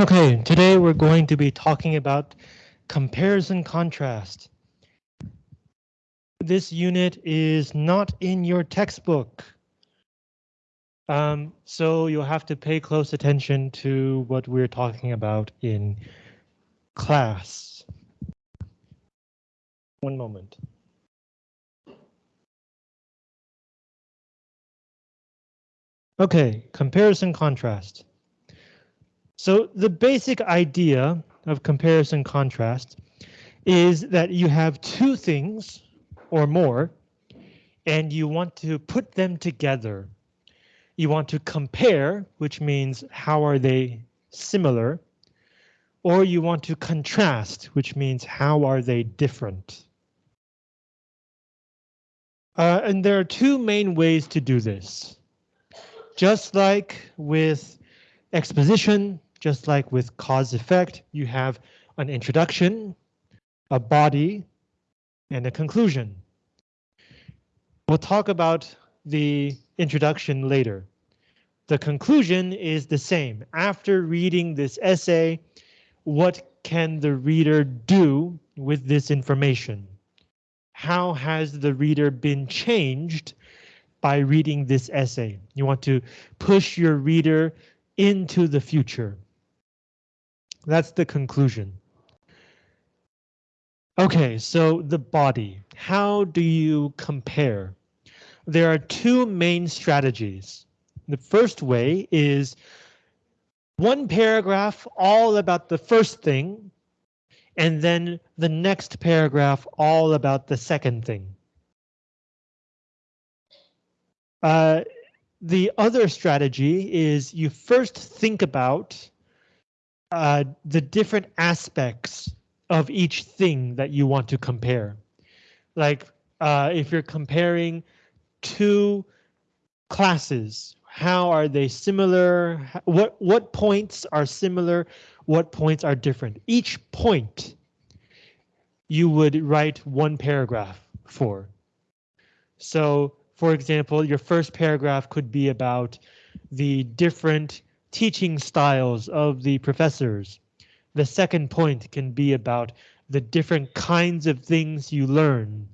Okay, today we're going to be talking about comparison contrast. This unit is not in your textbook. Um, so you'll have to pay close attention to what we're talking about in class. One moment. Okay, comparison contrast. So the basic idea of comparison contrast is that you have two things or more and you want to put them together. You want to compare, which means how are they similar, or you want to contrast, which means how are they different. Uh, and there are two main ways to do this. Just like with exposition, just like with cause effect, you have an introduction, a body, and a conclusion. We'll talk about the introduction later. The conclusion is the same. After reading this essay, what can the reader do with this information? How has the reader been changed by reading this essay? You want to push your reader into the future. That's the conclusion. Okay, so the body. How do you compare? There are two main strategies. The first way is one paragraph all about the first thing, and then the next paragraph all about the second thing. Uh, the other strategy is you first think about uh, the different aspects of each thing that you want to compare. Like uh, if you're comparing two classes, how are they similar? What what points are similar? What points are different? Each point you would write one paragraph for. So, for example, your first paragraph could be about the different teaching styles of the professors. The second point can be about the different kinds of things you learn.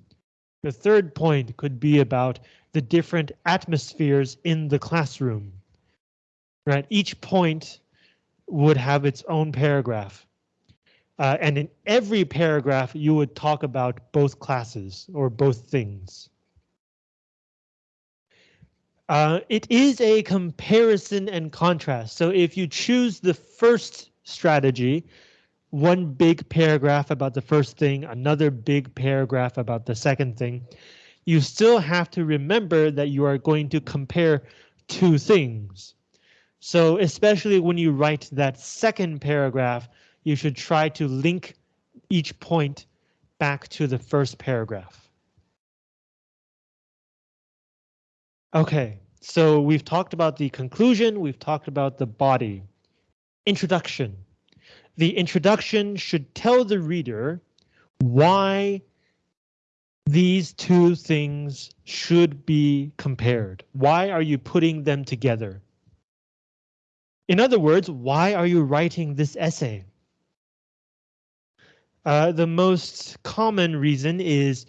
The third point could be about the different atmospheres in the classroom. Right, each point would have its own paragraph. Uh, and in every paragraph, you would talk about both classes or both things. Uh, it is a comparison and contrast. So if you choose the first strategy, one big paragraph about the first thing, another big paragraph about the second thing, you still have to remember that you are going to compare two things. So especially when you write that second paragraph, you should try to link each point back to the first paragraph. Okay, so we've talked about the conclusion, we've talked about the body. Introduction. The introduction should tell the reader why these two things should be compared. Why are you putting them together? In other words, why are you writing this essay? Uh, the most common reason is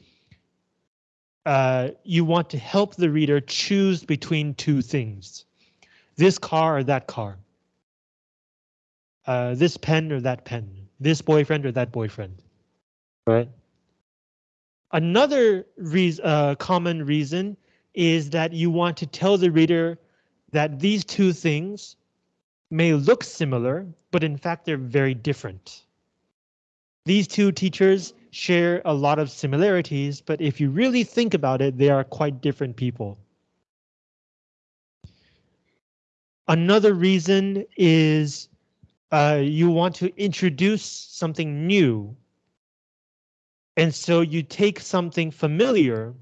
uh, you want to help the reader choose between two things. This car or that car. Uh, this pen or that pen. This boyfriend or that boyfriend. Right. Another reason, uh, common reason is that you want to tell the reader that these two things may look similar, but in fact they're very different. These two teachers share a lot of similarities, but if you really think about it, they are quite different people. Another reason is uh, you want to introduce something new. And so you take something familiar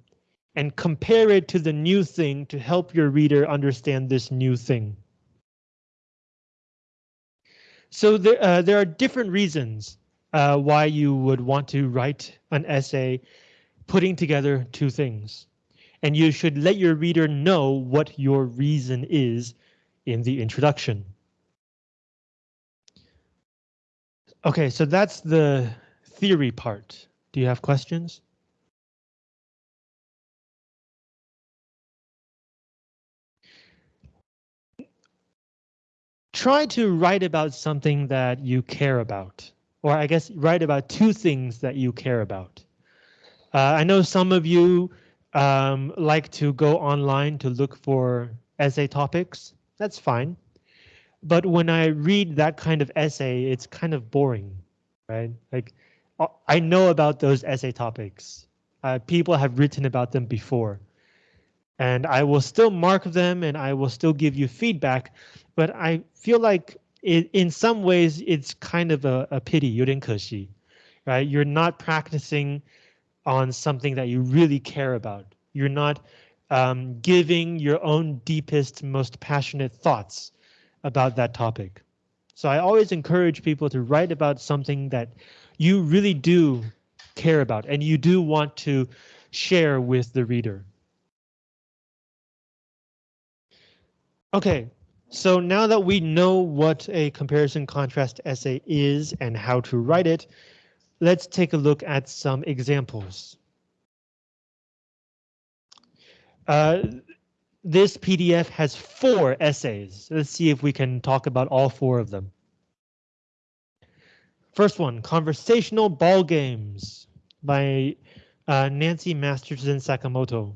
and compare it to the new thing to help your reader understand this new thing. So there, uh, there are different reasons uh, why you would want to write an essay putting together two things. And you should let your reader know what your reason is in the introduction. Okay, so that's the theory part. Do you have questions? Try to write about something that you care about, or I guess write about two things that you care about. Uh, I know some of you um, like to go online to look for essay topics. That's fine. But when I read that kind of essay, it's kind of boring, right? Like uh, I know about those essay topics. Uh, people have written about them before. And I will still mark them and I will still give you feedback. But I feel like it, in some ways it's kind of a, a pity, 有点可惜, right? You're not practicing on something that you really care about. You're not um, giving your own deepest, most passionate thoughts about that topic. So I always encourage people to write about something that you really do care about and you do want to share with the reader. Okay, so now that we know what a comparison contrast essay is and how to write it, let's take a look at some examples. Uh, this PDF has four essays. Let's see if we can talk about all four of them. First one, Conversational Ball Games by uh, Nancy Masterson Sakamoto.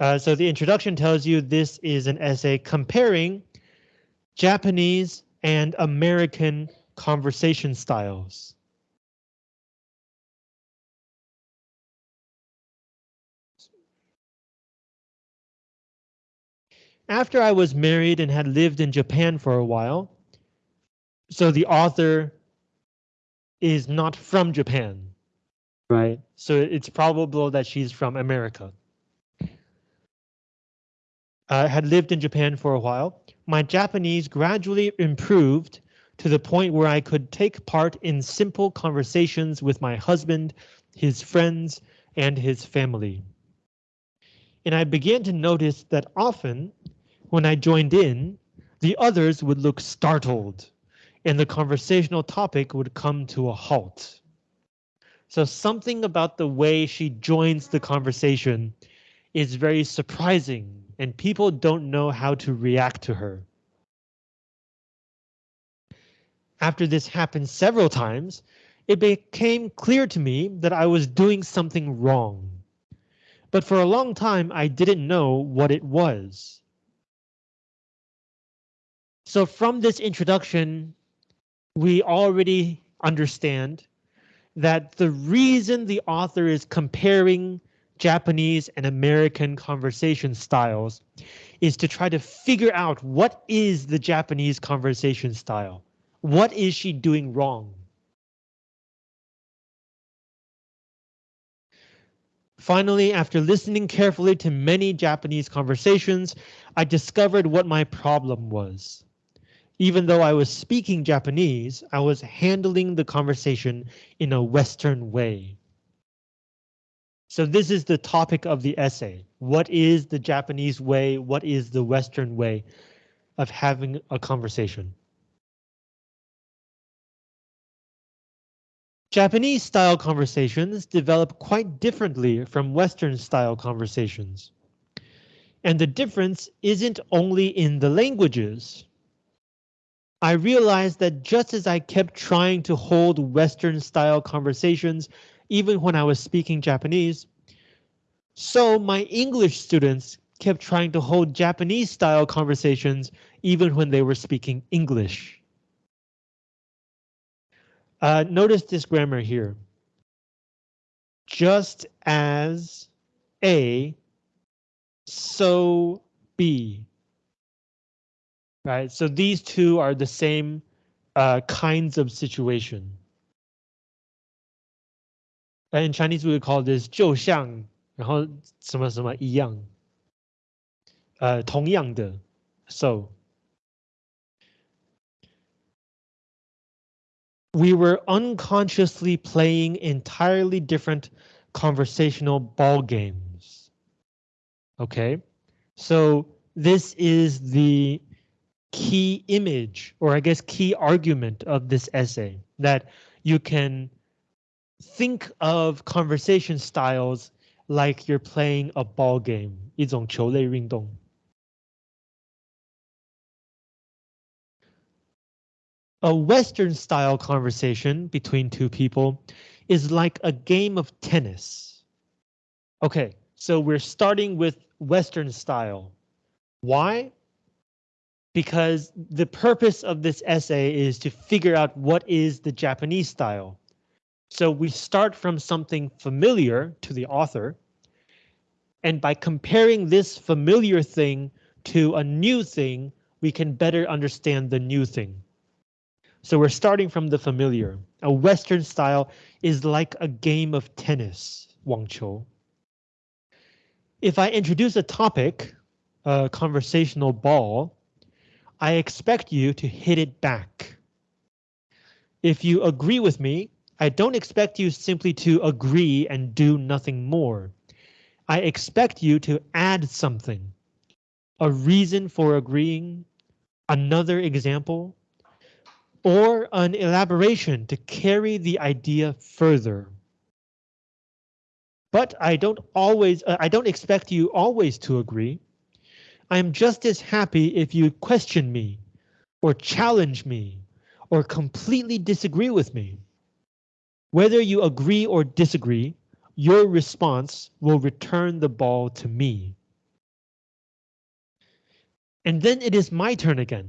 Uh, so the introduction tells you this is an essay comparing Japanese and American conversation styles. After I was married and had lived in Japan for a while, so the author is not from Japan, right? So it's probable that she's from America. I had lived in Japan for a while. My Japanese gradually improved to the point where I could take part in simple conversations with my husband, his friends, and his family. And I began to notice that often when I joined in, the others would look startled and the conversational topic would come to a halt. So something about the way she joins the conversation is very surprising and people don't know how to react to her. After this happened several times, it became clear to me that I was doing something wrong. But for a long time, I didn't know what it was. So from this introduction, we already understand that the reason the author is comparing Japanese and American conversation styles is to try to figure out what is the Japanese conversation style? What is she doing wrong? Finally, after listening carefully to many Japanese conversations, I discovered what my problem was. Even though I was speaking Japanese, I was handling the conversation in a Western way. So this is the topic of the essay. What is the Japanese way? What is the Western way of having a conversation? Japanese style conversations develop quite differently from Western style conversations. And the difference isn't only in the languages. I realized that just as I kept trying to hold Western style conversations, even when I was speaking Japanese, so my English students kept trying to hold Japanese style conversations even when they were speaking English. Uh, notice this grammar here. Just as A, so B right? So these two are the same uh, kinds of situation In Chinese, we would call this 就像，然后什么什么一样，呃，同样的，so. We were unconsciously playing entirely different conversational ball games. Okay, so this is the key image, or I guess key argument of this essay, that you can think of conversation styles like you're playing a ball game, 一种球类运动。A Western style conversation between two people is like a game of tennis. Okay, so we're starting with Western style. Why? Because the purpose of this essay is to figure out what is the Japanese style. So we start from something familiar to the author. And by comparing this familiar thing to a new thing, we can better understand the new thing. So we're starting from the familiar. A Western style is like a game of tennis, Wang Qiu. If I introduce a topic, a conversational ball, I expect you to hit it back. If you agree with me, I don't expect you simply to agree and do nothing more. I expect you to add something. A reason for agreeing, another example, or an elaboration to carry the idea further. But I don't always, uh, I don't expect you always to agree. I am just as happy if you question me, or challenge me, or completely disagree with me. Whether you agree or disagree, your response will return the ball to me. And then it is my turn again.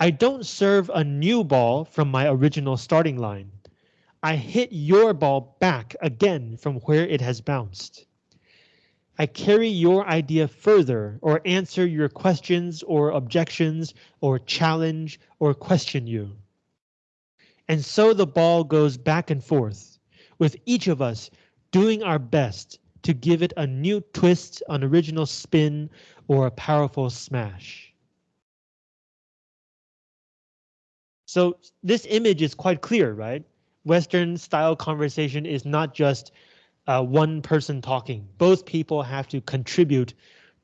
I don't serve a new ball from my original starting line. I hit your ball back again from where it has bounced. I carry your idea further or answer your questions or objections or challenge or question you. And so the ball goes back and forth, with each of us doing our best to give it a new twist, an original spin, or a powerful smash. So this image is quite clear, right? Western style conversation is not just uh, one person talking. Both people have to contribute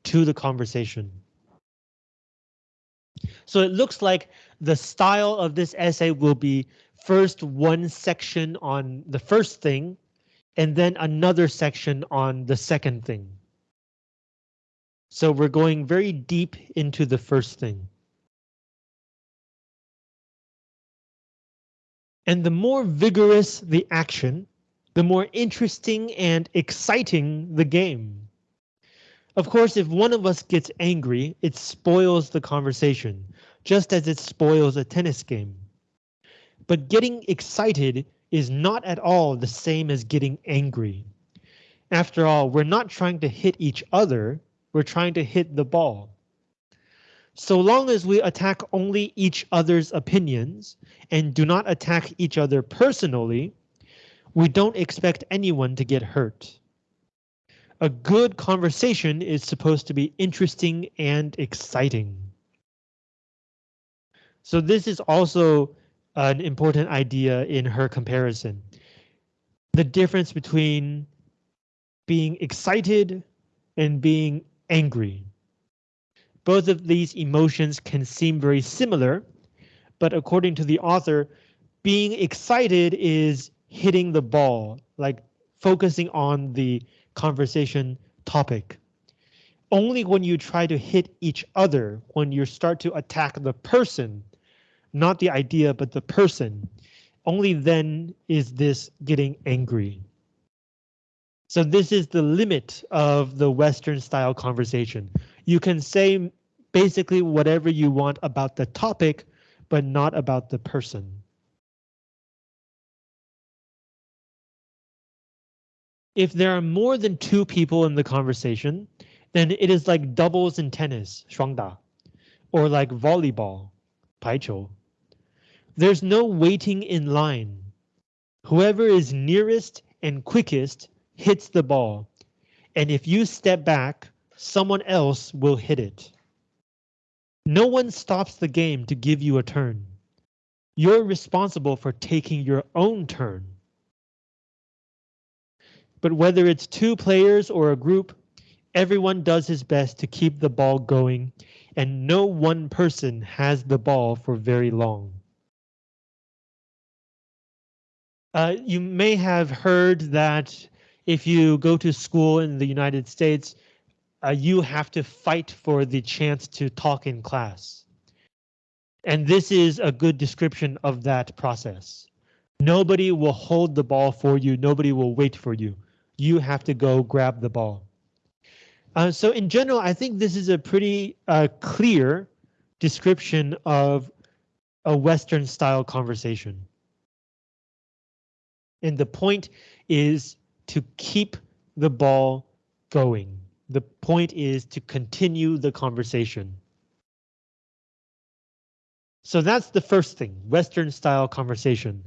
to the conversation. So it looks like the style of this essay will be first one section on the first thing, and then another section on the second thing. So we're going very deep into the first thing. And the more vigorous the action, the more interesting and exciting the game. Of course, if one of us gets angry, it spoils the conversation, just as it spoils a tennis game. But getting excited is not at all the same as getting angry. After all, we're not trying to hit each other, we're trying to hit the ball. So long as we attack only each other's opinions and do not attack each other personally, we don't expect anyone to get hurt. A good conversation is supposed to be interesting and exciting. So this is also an important idea in her comparison. The difference between being excited and being angry. Both of these emotions can seem very similar, but according to the author, being excited is hitting the ball, like focusing on the conversation topic. Only when you try to hit each other, when you start to attack the person, not the idea, but the person, only then is this getting angry. So this is the limit of the Western style conversation. You can say basically whatever you want about the topic, but not about the person. If there are more than two people in the conversation, then it is like doubles in tennis, 双打, or like volleyball, 排球. There's no waiting in line. Whoever is nearest and quickest hits the ball, and if you step back, someone else will hit it. No one stops the game to give you a turn. You're responsible for taking your own turn. But whether it's two players or a group, everyone does his best to keep the ball going, and no one person has the ball for very long. Uh, you may have heard that if you go to school in the United States, uh, you have to fight for the chance to talk in class. And this is a good description of that process. Nobody will hold the ball for you. Nobody will wait for you. You have to go grab the ball. Uh, so in general, I think this is a pretty uh, clear description of a Western style conversation. And the point is to keep the ball going. The point is to continue the conversation. So that's the first thing, Western style conversation.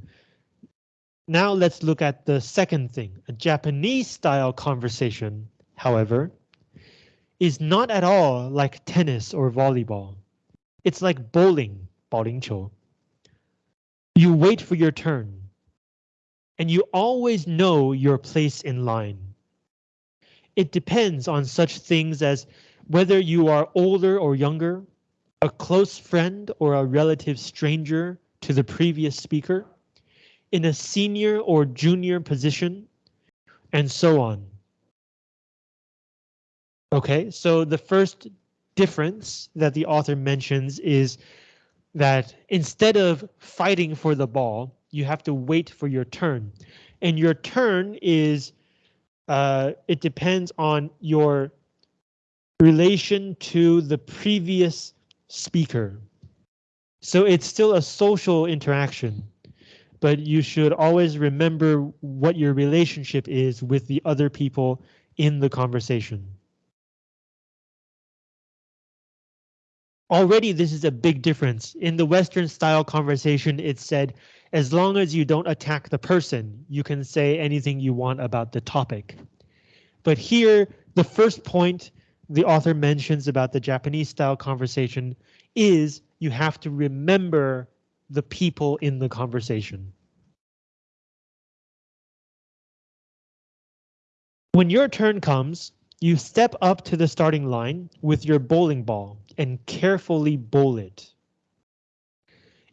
Now let's look at the second thing. A Japanese style conversation, however, is not at all like tennis or volleyball. It's like bowling, 保龄球. You wait for your turn. And you always know your place in line. It depends on such things as whether you are older or younger, a close friend or a relative stranger to the previous speaker, in a senior or junior position, and so on. Okay, so the first difference that the author mentions is that instead of fighting for the ball, you have to wait for your turn. And your turn is, uh, it depends on your relation to the previous speaker. So it's still a social interaction but you should always remember what your relationship is with the other people in the conversation. Already this is a big difference. In the Western style conversation, it said, as long as you don't attack the person, you can say anything you want about the topic. But here, the first point the author mentions about the Japanese style conversation is you have to remember the people in the conversation. When your turn comes, you step up to the starting line with your bowling ball and carefully bowl it.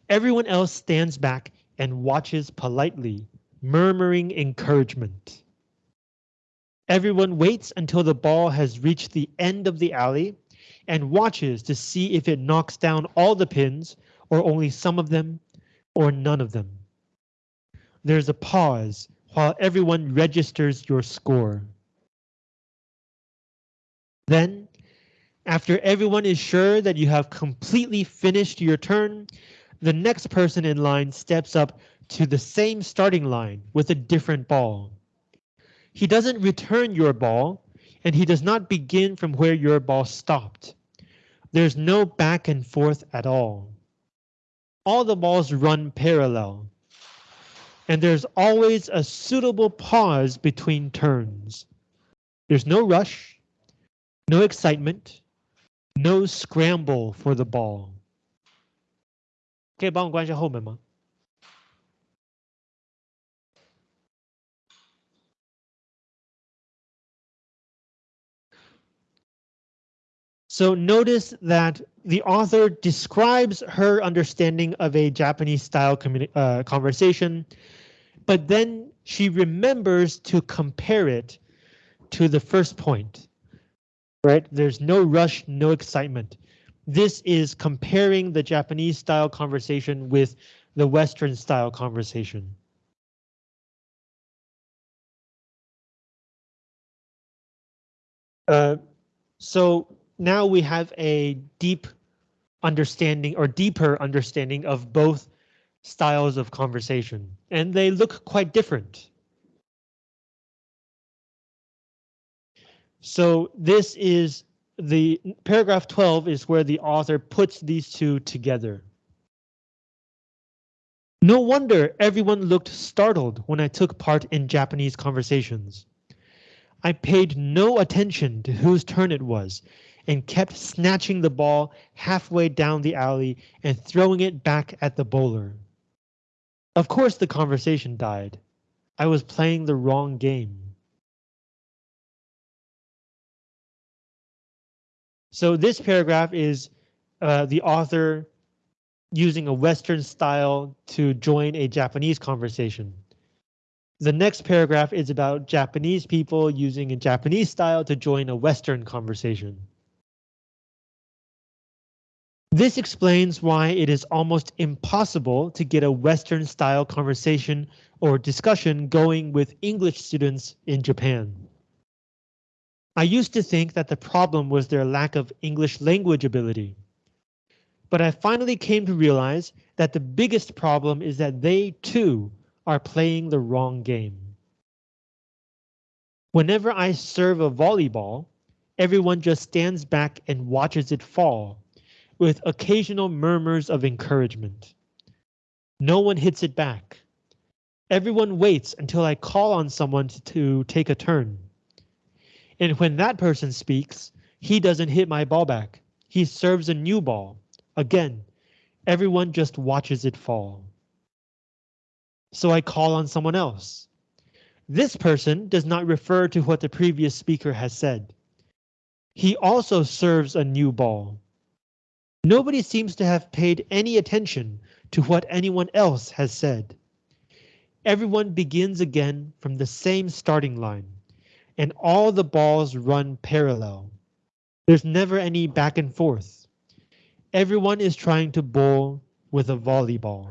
Everyone else stands back and watches politely, murmuring encouragement. Everyone waits until the ball has reached the end of the alley and watches to see if it knocks down all the pins or only some of them or none of them. There's a pause while everyone registers your score. Then, after everyone is sure that you have completely finished your turn, the next person in line steps up to the same starting line with a different ball. He doesn't return your ball, and he does not begin from where your ball stopped. There's no back and forth at all all the balls run parallel. And there's always a suitable pause between turns. There's no rush, no excitement, no scramble for the ball. 可以帮我关一下后门吗？So notice that the author describes her understanding of a Japanese style uh, conversation, but then she remembers to compare it to the first point. Right? There's no rush, no excitement. This is comparing the Japanese style conversation with the Western style conversation. Uh, so now we have a deep understanding or deeper understanding of both styles of conversation, and they look quite different. So this is the paragraph 12 is where the author puts these two together. No wonder everyone looked startled when I took part in Japanese conversations. I paid no attention to whose turn it was and kept snatching the ball halfway down the alley and throwing it back at the bowler. Of course the conversation died. I was playing the wrong game. So this paragraph is uh, the author using a Western style to join a Japanese conversation. The next paragraph is about Japanese people using a Japanese style to join a Western conversation. This explains why it is almost impossible to get a Western style conversation or discussion going with English students in Japan. I used to think that the problem was their lack of English language ability. But I finally came to realize that the biggest problem is that they too are playing the wrong game. Whenever I serve a volleyball, everyone just stands back and watches it fall, with occasional murmurs of encouragement. No one hits it back. Everyone waits until I call on someone to, take a turn. And when that person speaks, he doesn't hit my ball back. He serves a new ball. Again, everyone just watches it fall so I call on someone else. This person does not refer to what the previous speaker has said. He also serves a new ball. Nobody seems to have paid any attention to what anyone else has said. Everyone begins again from the same starting line, and all the balls run parallel. There's never any back and forth. Everyone is trying to bowl with a volleyball.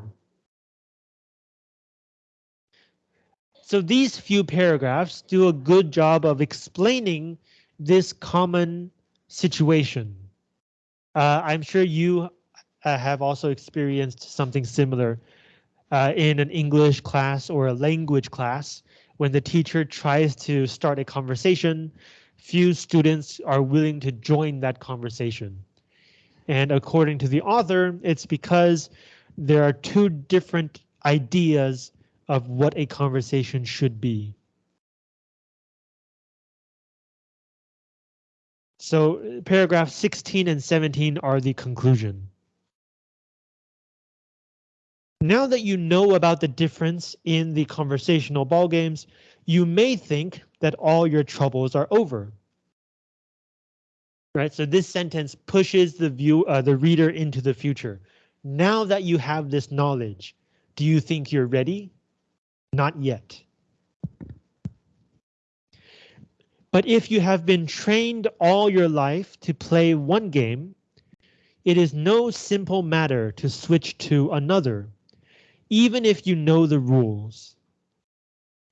So these few paragraphs do a good job of explaining this common situation. Uh, I'm sure you uh, have also experienced something similar uh, in an English class or a language class when the teacher tries to start a conversation, few students are willing to join that conversation. And according to the author, it's because there are two different ideas of what a conversation should be. So paragraph 16 and 17 are the conclusion. Now that you know about the difference in the conversational ball games, you may think that all your troubles are over. Right, so this sentence pushes the view, uh, the reader into the future. Now that you have this knowledge, do you think you're ready? Not yet. But if you have been trained all your life to play one game, it is no simple matter to switch to another, even if you know the rules.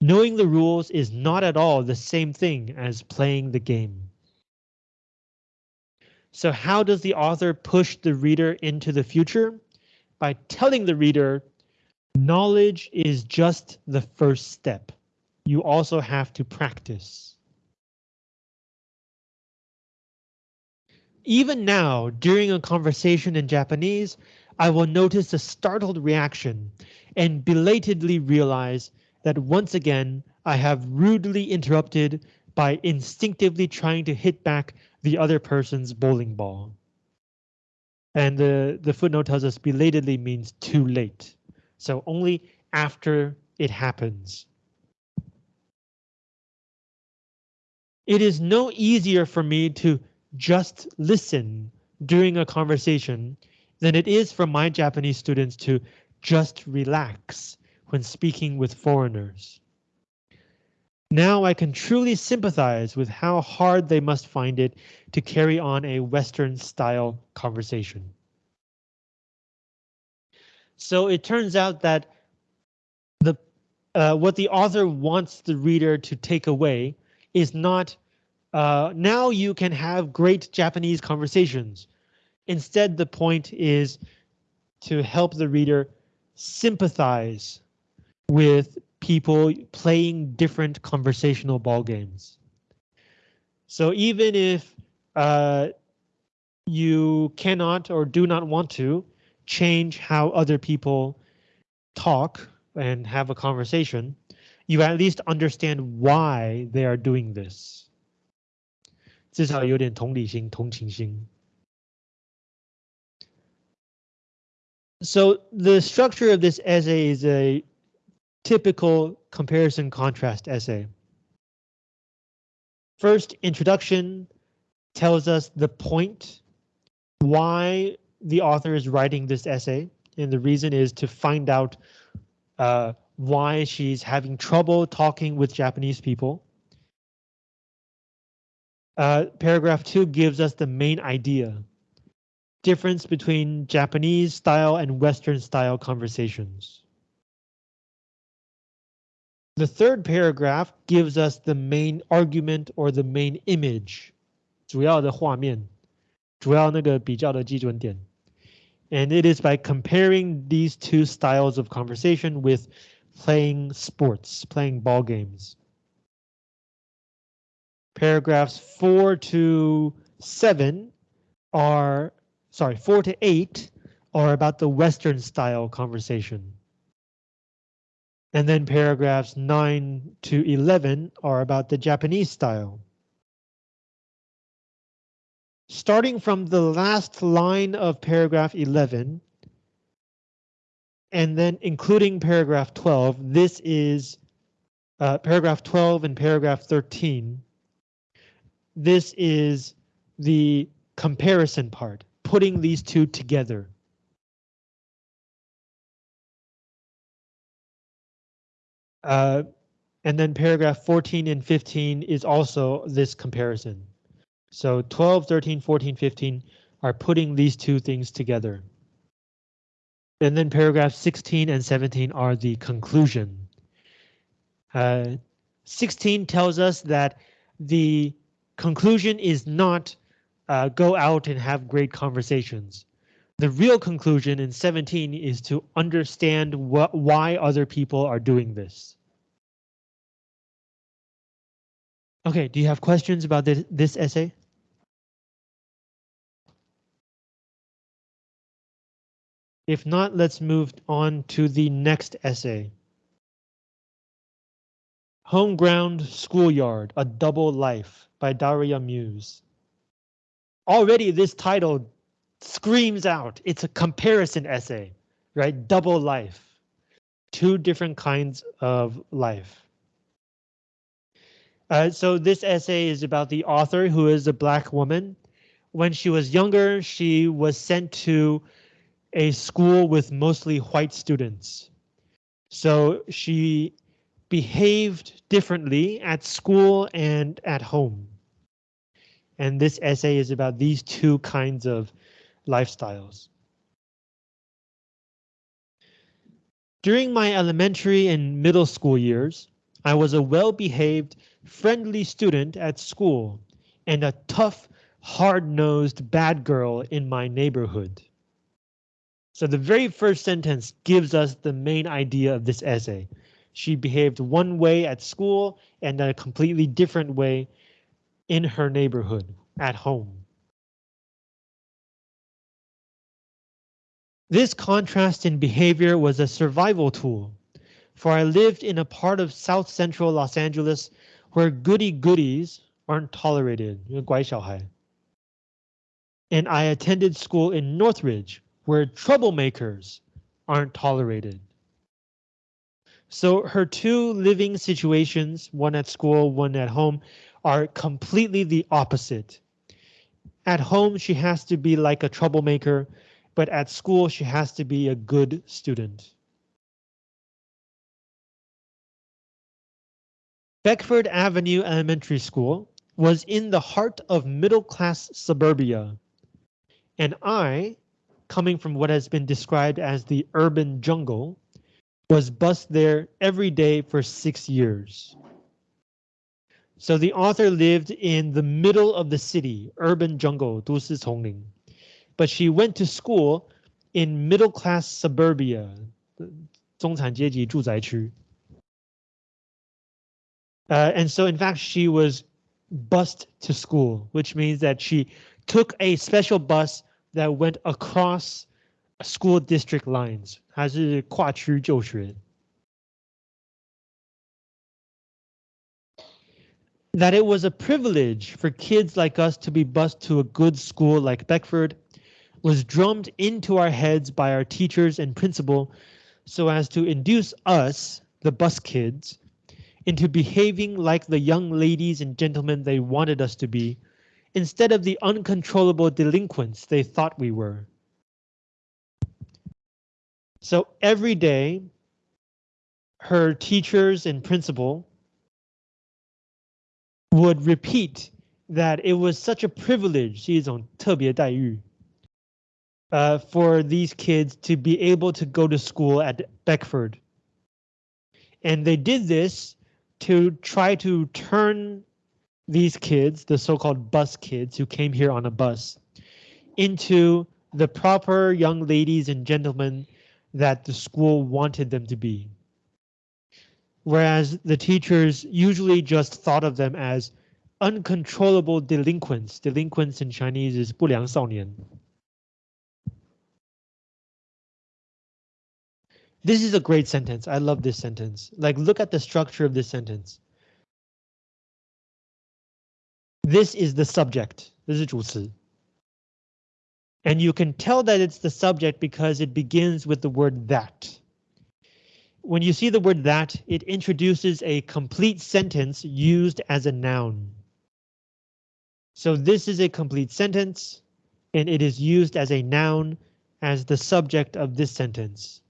Knowing the rules is not at all the same thing as playing the game. So how does the author push the reader into the future? By telling the reader Knowledge is just the first step. You also have to practice. Even now, during a conversation in Japanese, I will notice a startled reaction and belatedly realize that once again I have rudely interrupted by instinctively trying to hit back the other person's bowling ball. And the, the footnote tells us belatedly means too late so only after it happens. It is no easier for me to just listen during a conversation than it is for my Japanese students to just relax when speaking with foreigners. Now I can truly sympathize with how hard they must find it to carry on a Western style conversation. So it turns out that the uh, what the author wants the reader to take away is not uh, now you can have great Japanese conversations. Instead, the point is to help the reader sympathize with people playing different conversational ball games. So even if uh, you cannot or do not want to, change how other people talk and have a conversation, you at least understand why they are doing this. 至少有点同理心、同情心。 So the structure of this essay is a typical comparison contrast essay. First, introduction tells us the point, why the author is writing this essay, and the reason is to find out uh, why she's having trouble talking with Japanese people. Uh, paragraph two gives us the main idea Difference between Japanese style and Western style conversations. The third paragraph gives us the main argument or the main image. 主要的画面，主要那个比较的基准点. And it is by comparing these two styles of conversation with playing sports, playing ball games. Paragraphs four to seven are, sorry, four to eight are about the Western style conversation. And then paragraphs 9 to 11 are about the Japanese style. Starting from the last line of paragraph 11, and then including paragraph 12, this is uh, paragraph 12 and paragraph 13. This is the comparison part, putting these two together. Uh, and then paragraph 14 and 15 is also this comparison. So 12, 13, 14, 15 are putting these two things together. And then paragraph 16 and 17 are the conclusion. Uh, 16 tells us that the conclusion is not uh, go out and have great conversations. The real conclusion in 17 is to understand what why other people are doing this. Okay, do you have questions about this, this essay? If not, let's move on to the next essay. Home Ground Schoolyard, A Double Life by Daria Muse. Already this title screams out, it's a comparison essay, right? Double life, two different kinds of life. Uh, so this essay is about the author who is a black woman. When she was younger, she was sent to a school with mostly white students. So she behaved differently at school and at home. And this essay is about these two kinds of lifestyles. During my elementary and middle school years, I was a well-behaved friendly student at school, and a tough, hard-nosed bad girl in my neighborhood. So the very first sentence gives us the main idea of this essay. She behaved one way at school and a completely different way in her neighborhood, at home. This contrast in behavior was a survival tool, for I lived in a part of South Central Los Angeles where goody goodies aren't tolerated, And I attended school in Northridge, where troublemakers aren't tolerated. So her two living situations, one at school, one at home, are completely the opposite. At home, she has to be like a troublemaker, but at school, she has to be a good student. Beckford Avenue Elementary School was in the heart of middle-class suburbia, and I, coming from what has been described as the urban jungle, was bused there every day for six years. So the author lived in the middle of the city, urban jungle, 都市丛林, but she went to school in middle-class suburbia, 中产阶级住宅区. Uh, and so in fact, she was bused to school, which means that she took a special bus that went across school district lines. 还是跨区就学. That it was a privilege for kids like us to be bused to a good school like Beckford was drummed into our heads by our teachers and principal so as to induce us, the bus kids, into behaving like the young ladies and gentlemen they wanted us to be, instead of the uncontrollable delinquents they thought we were. So every day, her teachers and principal would repeat that it was such a privilege, 是一种特别待遇, uh, for these kids to be able to go to school at Beckford. And they did this to try to turn these kids, the so-called bus kids who came here on a bus, into the proper young ladies and gentlemen that the school wanted them to be. Whereas the teachers usually just thought of them as uncontrollable delinquents. Delinquents in Chinese is 不良少年. This is a great sentence. I love this sentence. Like, look at the structure of this sentence. This is the subject. This is 主词. And you can tell that it's the subject because it begins with the word that. When you see the word that, it introduces a complete sentence used as a noun. So this is a complete sentence, and it is used as a noun as the subject of this sentence.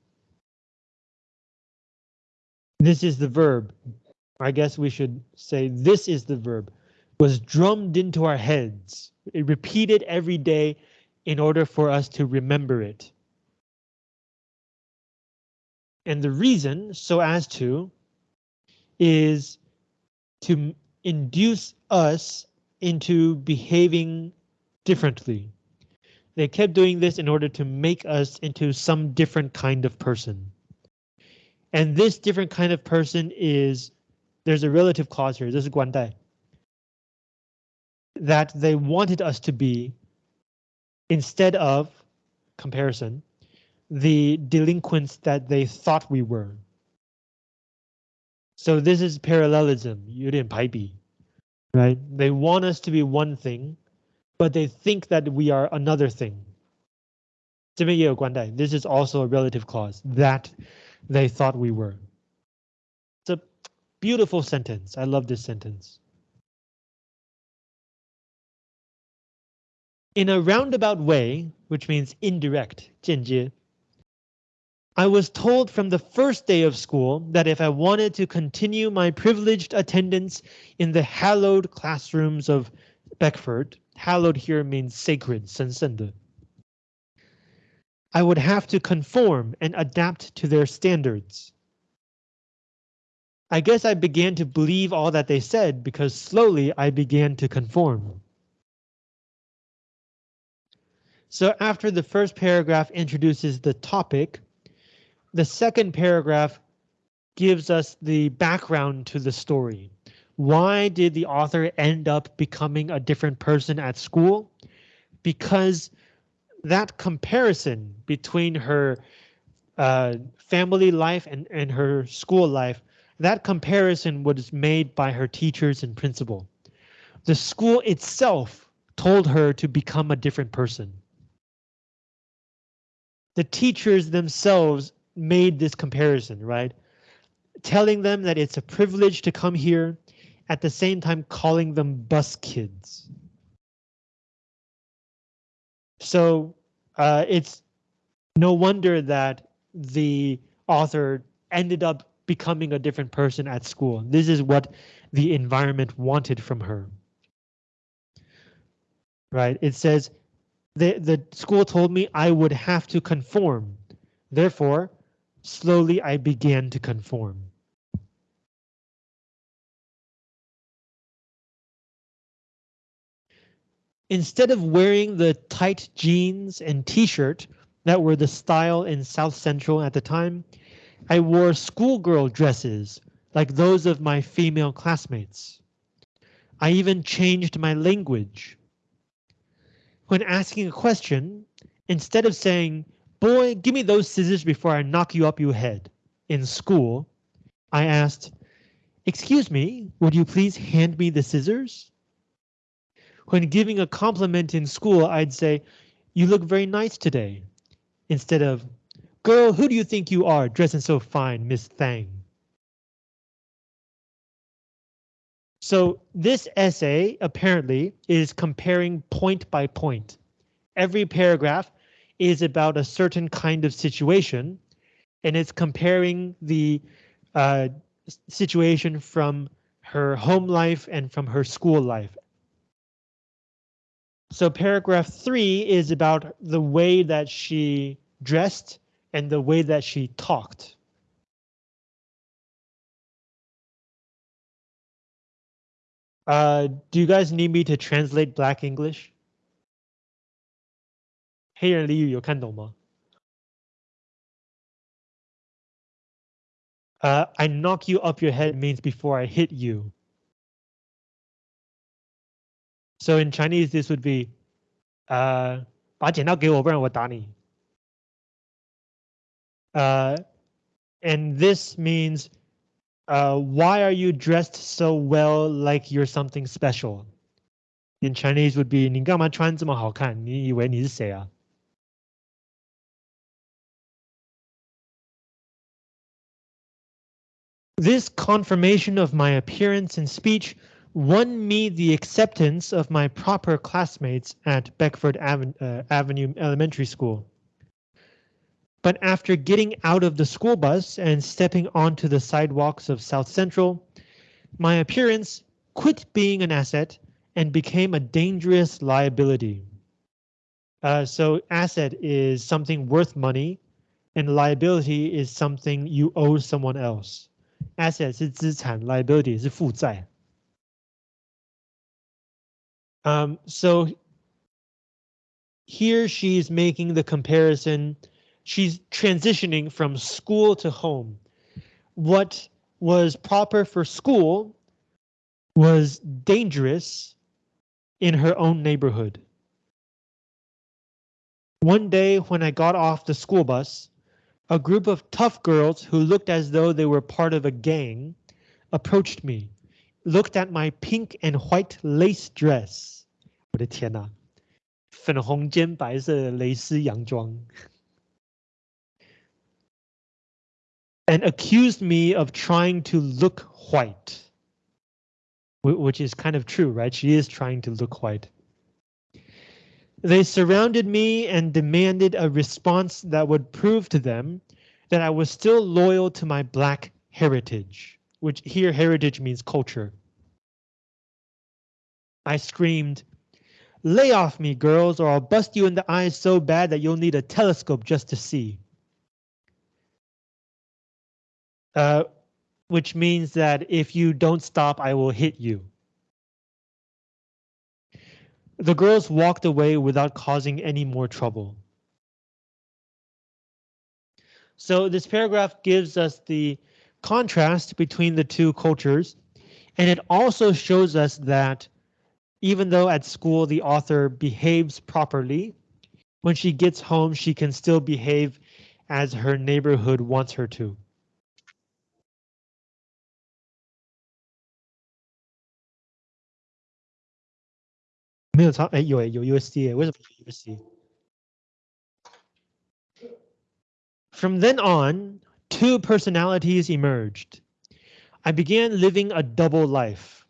This is the verb. I guess we should say this is the verb. Was drummed into our heads. It repeated every day in order for us to remember it. And the reason, so as to, is to induce us into behaving differently. They kept doing this in order to make us into some different kind of person. And this different kind of person is, there's a relative clause here, this is Guandai, that they wanted us to be instead of comparison, the delinquents that they thought we were. So this is parallelism. You didn't pipey, right? They want us to be one thing, but they think that we are another thing. This is also a relative clause that they thought we were. It's a beautiful sentence. I love this sentence. In a roundabout way, which means indirect, 间接, I was told from the first day of school that if I wanted to continue my privileged attendance in the hallowed classrooms of Beckford, hallowed here means sacred, 神圣的, I would have to conform and adapt to their standards. I guess I began to believe all that they said because slowly I began to conform. So after the first paragraph introduces the topic, the second paragraph gives us the background to the story. Why did the author end up becoming a different person at school? Because that comparison between her uh, family life and, and her school life, that comparison was made by her teachers and principal. The school itself told her to become a different person the teachers themselves made this comparison, right? Telling them that it's a privilege to come here, at the same time calling them bus kids. So uh, it's no wonder that the author ended up becoming a different person at school. This is what the environment wanted from her. Right, it says the, the school told me I would have to conform. Therefore, slowly I began to conform. Instead of wearing the tight jeans and t-shirt that were the style in South Central at the time, I wore schoolgirl dresses like those of my female classmates. I even changed my language when asking a question, instead of saying, boy, give me those scissors before I knock you up your head in school, I asked, excuse me, would you please hand me the scissors? When giving a compliment in school, I'd say, you look very nice today, instead of, girl, who do you think you are dressing so fine, Miss Thang? So this essay apparently is comparing point by point. Every paragraph is about a certain kind of situation, and it's comparing the uh, situation from her home life and from her school life. So paragraph three is about the way that she dressed and the way that she talked. Uh, do you guys need me to translate Black English? 黑人俚语有看懂吗？Uh, I knock you up your head means before I hit you. So in Chinese, this would be, uh, 把剪刀给我，不然我打你. Uh, and this means, uh, why are you dressed so well like you're something special? In Chinese would be, 你干嘛穿这么好看？你以为你是谁啊 ？This confirmation of my appearance and speech won me the acceptance of my proper classmates at Beckford Aven uh, Avenue Elementary School. But after getting out of the school bus and stepping onto the sidewalks of South Central, my appearance quit being an asset and became a dangerous liability. Uh, so asset is something worth money and liability is something you owe someone else Asset 是资产，liability 是负债。Um, so here she's making the comparison. She's transitioning from school to home. What was proper for school was dangerous in her own neighborhood. One day when I got off the school bus, a group of tough girls who looked as though they were part of a gang approached me, looked at my pink and white lace dress. 我的天呐，粉红兼白色蕾丝洋装。and accused me of trying to look white. Which is kind of true, right? She is trying to look white. They surrounded me and demanded a response that would prove to them that I was still loyal to my black heritage, which here heritage means culture. I screamed, lay off me girls or I'll bust you in the eyes so bad that you'll need a telescope just to see. Uh, which means that if you don't stop, I will hit you. The girls walked away without causing any more trouble. So this paragraph gives us the contrast between the two cultures, and it also shows us that even though at school the author behaves properly, when she gets home she can still behave as her neighborhood wants her to. 没有超哎有哎有 USD 哎为什么有 USD? From then on, two personalities emerged. I began living a double life.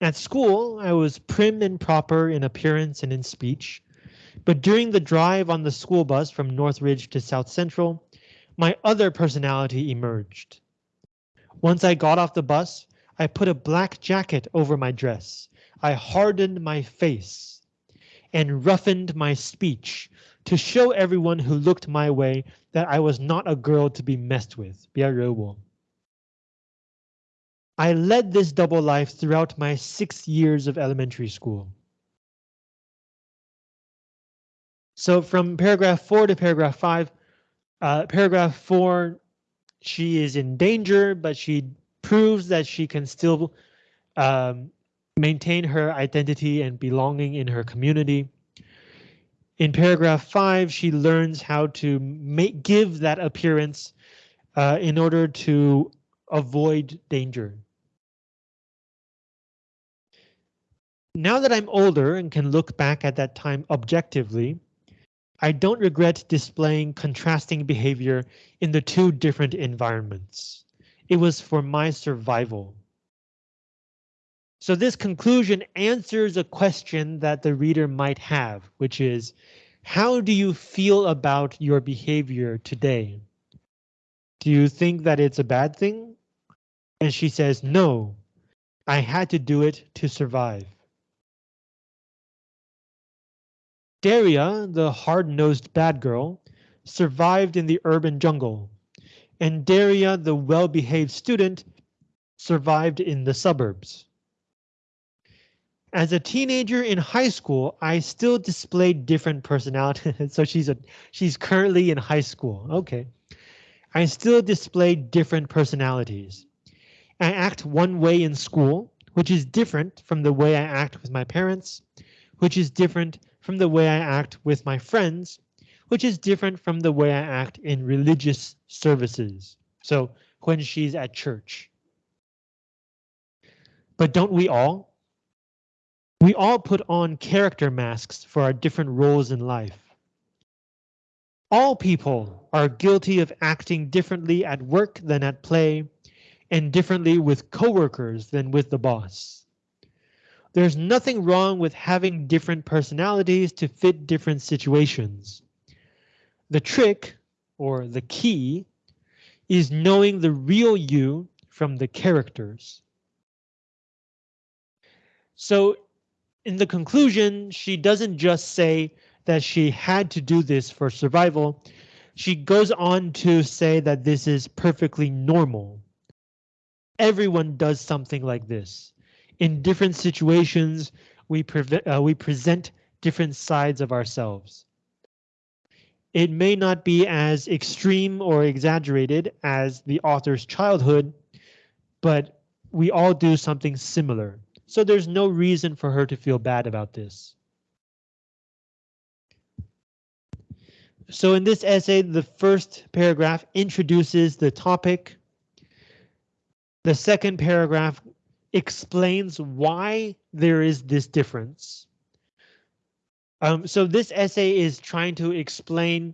At school, I was prim and proper in appearance and in speech, but during the drive on the school bus from Northridge to South Central, my other personality emerged. Once I got off the bus, I put a black jacket over my dress I hardened my face and roughened my speech to show everyone who looked my way that I was not a girl to be messed with. I led this double life throughout my six years of elementary school. So from paragraph four to paragraph five, uh, paragraph four, she is in danger, but she proves that she can still um, maintain her identity and belonging in her community. In paragraph five, she learns how to make give that appearance uh, in order to avoid danger. Now that I'm older and can look back at that time objectively, I don't regret displaying contrasting behavior in the two different environments. It was for my survival. So this conclusion answers a question that the reader might have, which is, how do you feel about your behavior today? Do you think that it's a bad thing? And she says, no, I had to do it to survive. Daria, the hard-nosed bad girl, survived in the urban jungle, and Daria, the well-behaved student, survived in the suburbs. As a teenager in high school, I still displayed different personalities. so she's a she's currently in high school. Okay. I still display different personalities. I act one way in school, which is different from the way I act with my parents, which is different from the way I act with my friends, which is different from the way I act in religious services. So when she's at church. But don't we all? We all put on character masks for our different roles in life. All people are guilty of acting differently at work than at play, and differently with coworkers than with the boss. There's nothing wrong with having different personalities to fit different situations. The trick, or the key, is knowing the real you from the characters. So in the conclusion, she doesn't just say that she had to do this for survival. She goes on to say that this is perfectly normal. Everyone does something like this. In different situations, we, uh, we present different sides of ourselves. It may not be as extreme or exaggerated as the author's childhood, but we all do something similar. So there's no reason for her to feel bad about this. So in this essay, the first paragraph introduces the topic. The second paragraph explains why there is this difference. Um, so this essay is trying to explain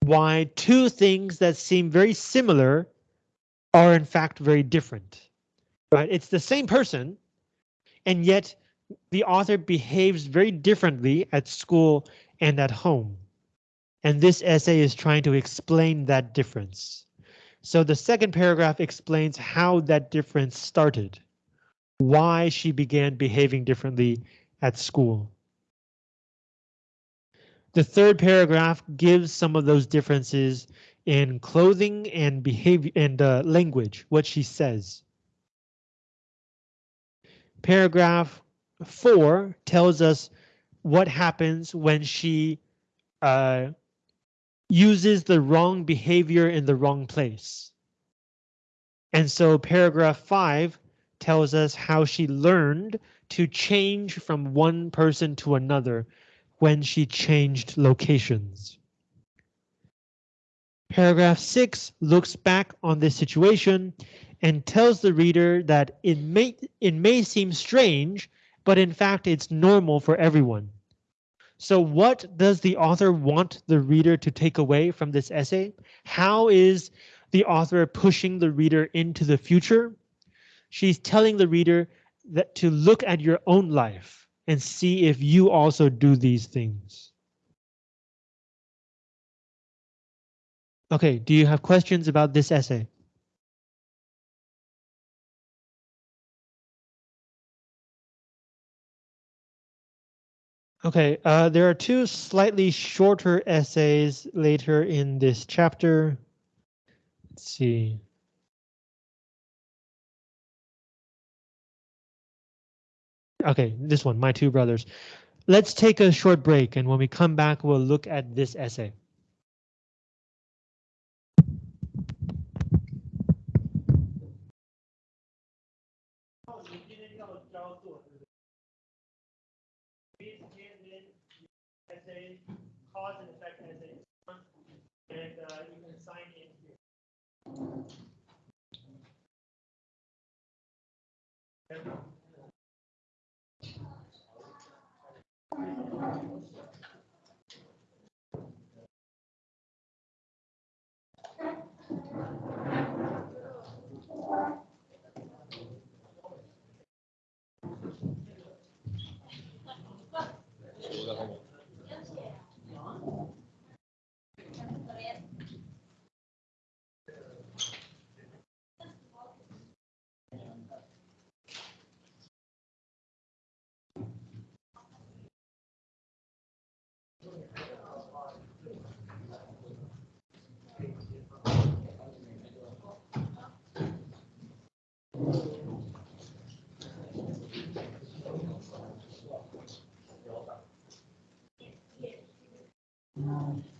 why two things that seem very similar are in fact very different. Right? It's the same person, and yet the author behaves very differently at school and at home. And this essay is trying to explain that difference. So the second paragraph explains how that difference started, why she began behaving differently at school. The third paragraph gives some of those differences in clothing and behavior and uh, language, what she says. Paragraph four tells us what happens when she uh, uses the wrong behavior in the wrong place. And so paragraph five tells us how she learned to change from one person to another when she changed locations. Paragraph 6 looks back on this situation and tells the reader that it may, it may seem strange, but in fact it's normal for everyone. So what does the author want the reader to take away from this essay? How is the author pushing the reader into the future? She's telling the reader that to look at your own life and see if you also do these things. Okay, do you have questions about this essay? Okay, uh, there are two slightly shorter essays later in this chapter. Let's see. Okay, this one, My Two Brothers. Let's take a short break, and when we come back, we'll look at this essay. Cause and effect as a and uh, you can sign in here. um,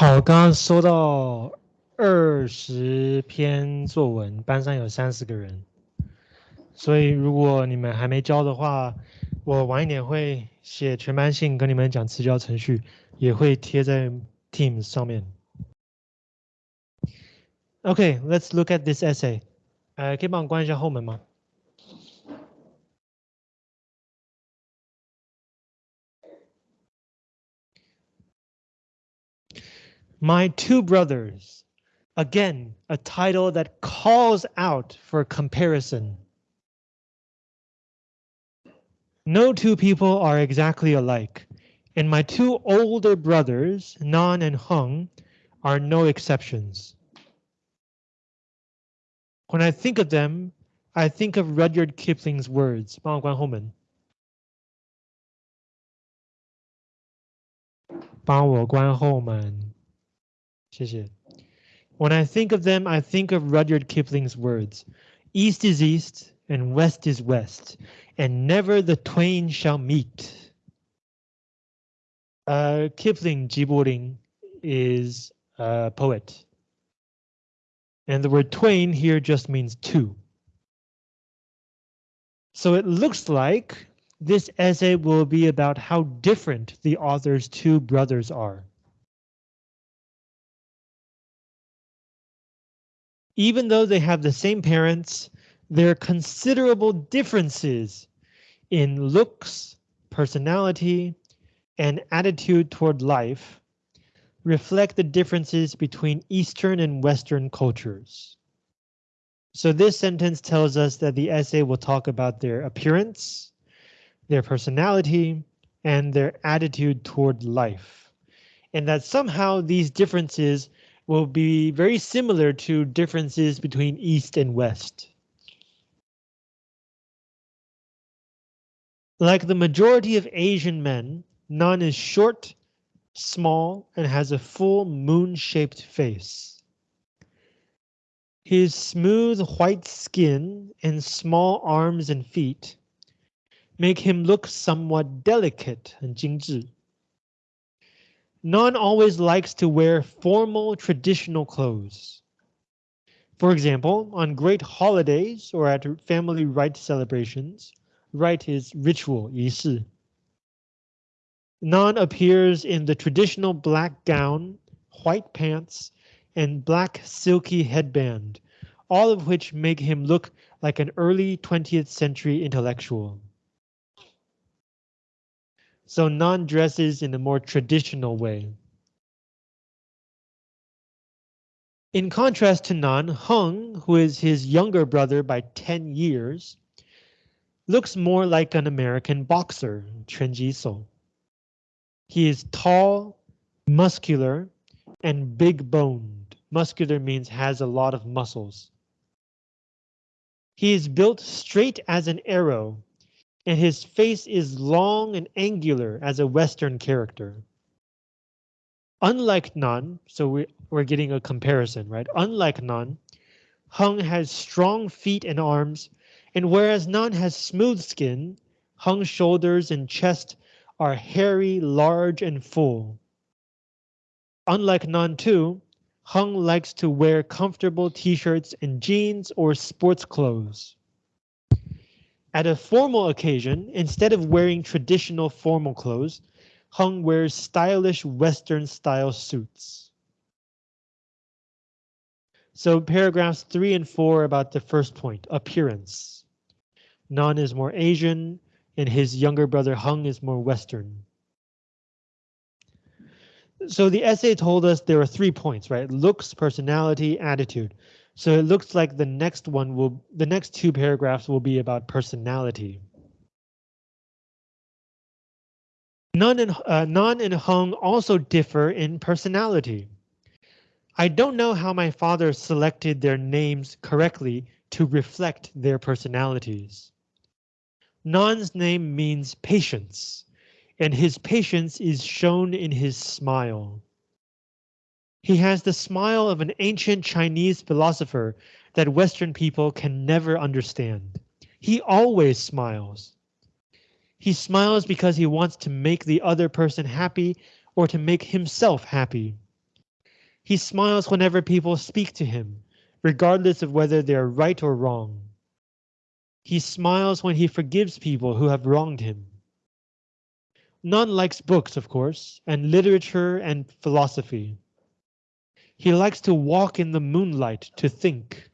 好，刚刚收到二十篇作文，班上有三十个人，所以如果你们还没交的话，我晚一点会写全班信跟你们讲辞交程序，也会贴在 Teams 上面。OK，let's look at this essay. 呃，可以帮我关一下后门吗 ？My Two Brothers. Again, a title that calls out for comparison. No two people are exactly alike, and my two older brothers, Nan and Hung, are no exceptions. When I think of them, I think of Rudyard Kipling's words. 帮我关后门。帮我关后门。 谢谢。When I think of them, I think of Rudyard Kipling's words. East is east and west is west, and never the twain shall meet. Uh, Kipling, Jiboring, is a poet. And the word twain here just means two. So it looks like this essay will be about how different the author's two brothers are. Even though they have the same parents, there are considerable differences in looks, personality, and attitude toward life reflect the differences between Eastern and Western cultures. So this sentence tells us that the essay will talk about their appearance, their personality, and their attitude toward life. And that somehow these differences will be very similar to differences between East and West. Like the majority of Asian men, Nan is short, small, and has a full moon-shaped face. His smooth white skin and small arms and feet make him look somewhat delicate and 精致. Nan always likes to wear formal traditional clothes. For example, on great holidays or at family rite celebrations, rite is ritual, 仪式. Nan appears in the traditional black gown, white pants, and black silky headband, all of which make him look like an early 20th century intellectual. So Nan dresses in a more traditional way. In contrast to Nan, Hung, who is his younger brother by 10 years, looks more like an American boxer, Chen Jiso. He is tall, muscular, and big boned. Muscular means has a lot of muscles. He is built straight as an arrow, and his face is long and angular as a Western character. Unlike Nan, so we, we're getting a comparison, right? Unlike Nan, Hung has strong feet and arms, and whereas Nan has smooth skin, Hung's shoulders and chest are hairy, large, and full. Unlike Nan too, Hung likes to wear comfortable t-shirts and jeans or sports clothes. At a formal occasion, instead of wearing traditional formal clothes, Hung wears stylish Western style suits. So paragraphs three and four about the first point, appearance. Nan is more Asian, and his younger brother Hung is more Western. So the essay told us there are three points, right? Looks, personality, attitude. So it looks like the next one will, the next two paragraphs will be about personality. Nan and, uh, and Hung also differ in personality. I don't know how my father selected their names correctly to reflect their personalities. Nan's name means patience, and his patience is shown in his smile. He has the smile of an ancient Chinese philosopher that Western people can never understand. He always smiles. He smiles because he wants to make the other person happy or to make himself happy. He smiles whenever people speak to him, regardless of whether they are right or wrong. He smiles when he forgives people who have wronged him. Nan likes books, of course, and literature and philosophy. He likes to walk in the moonlight to think.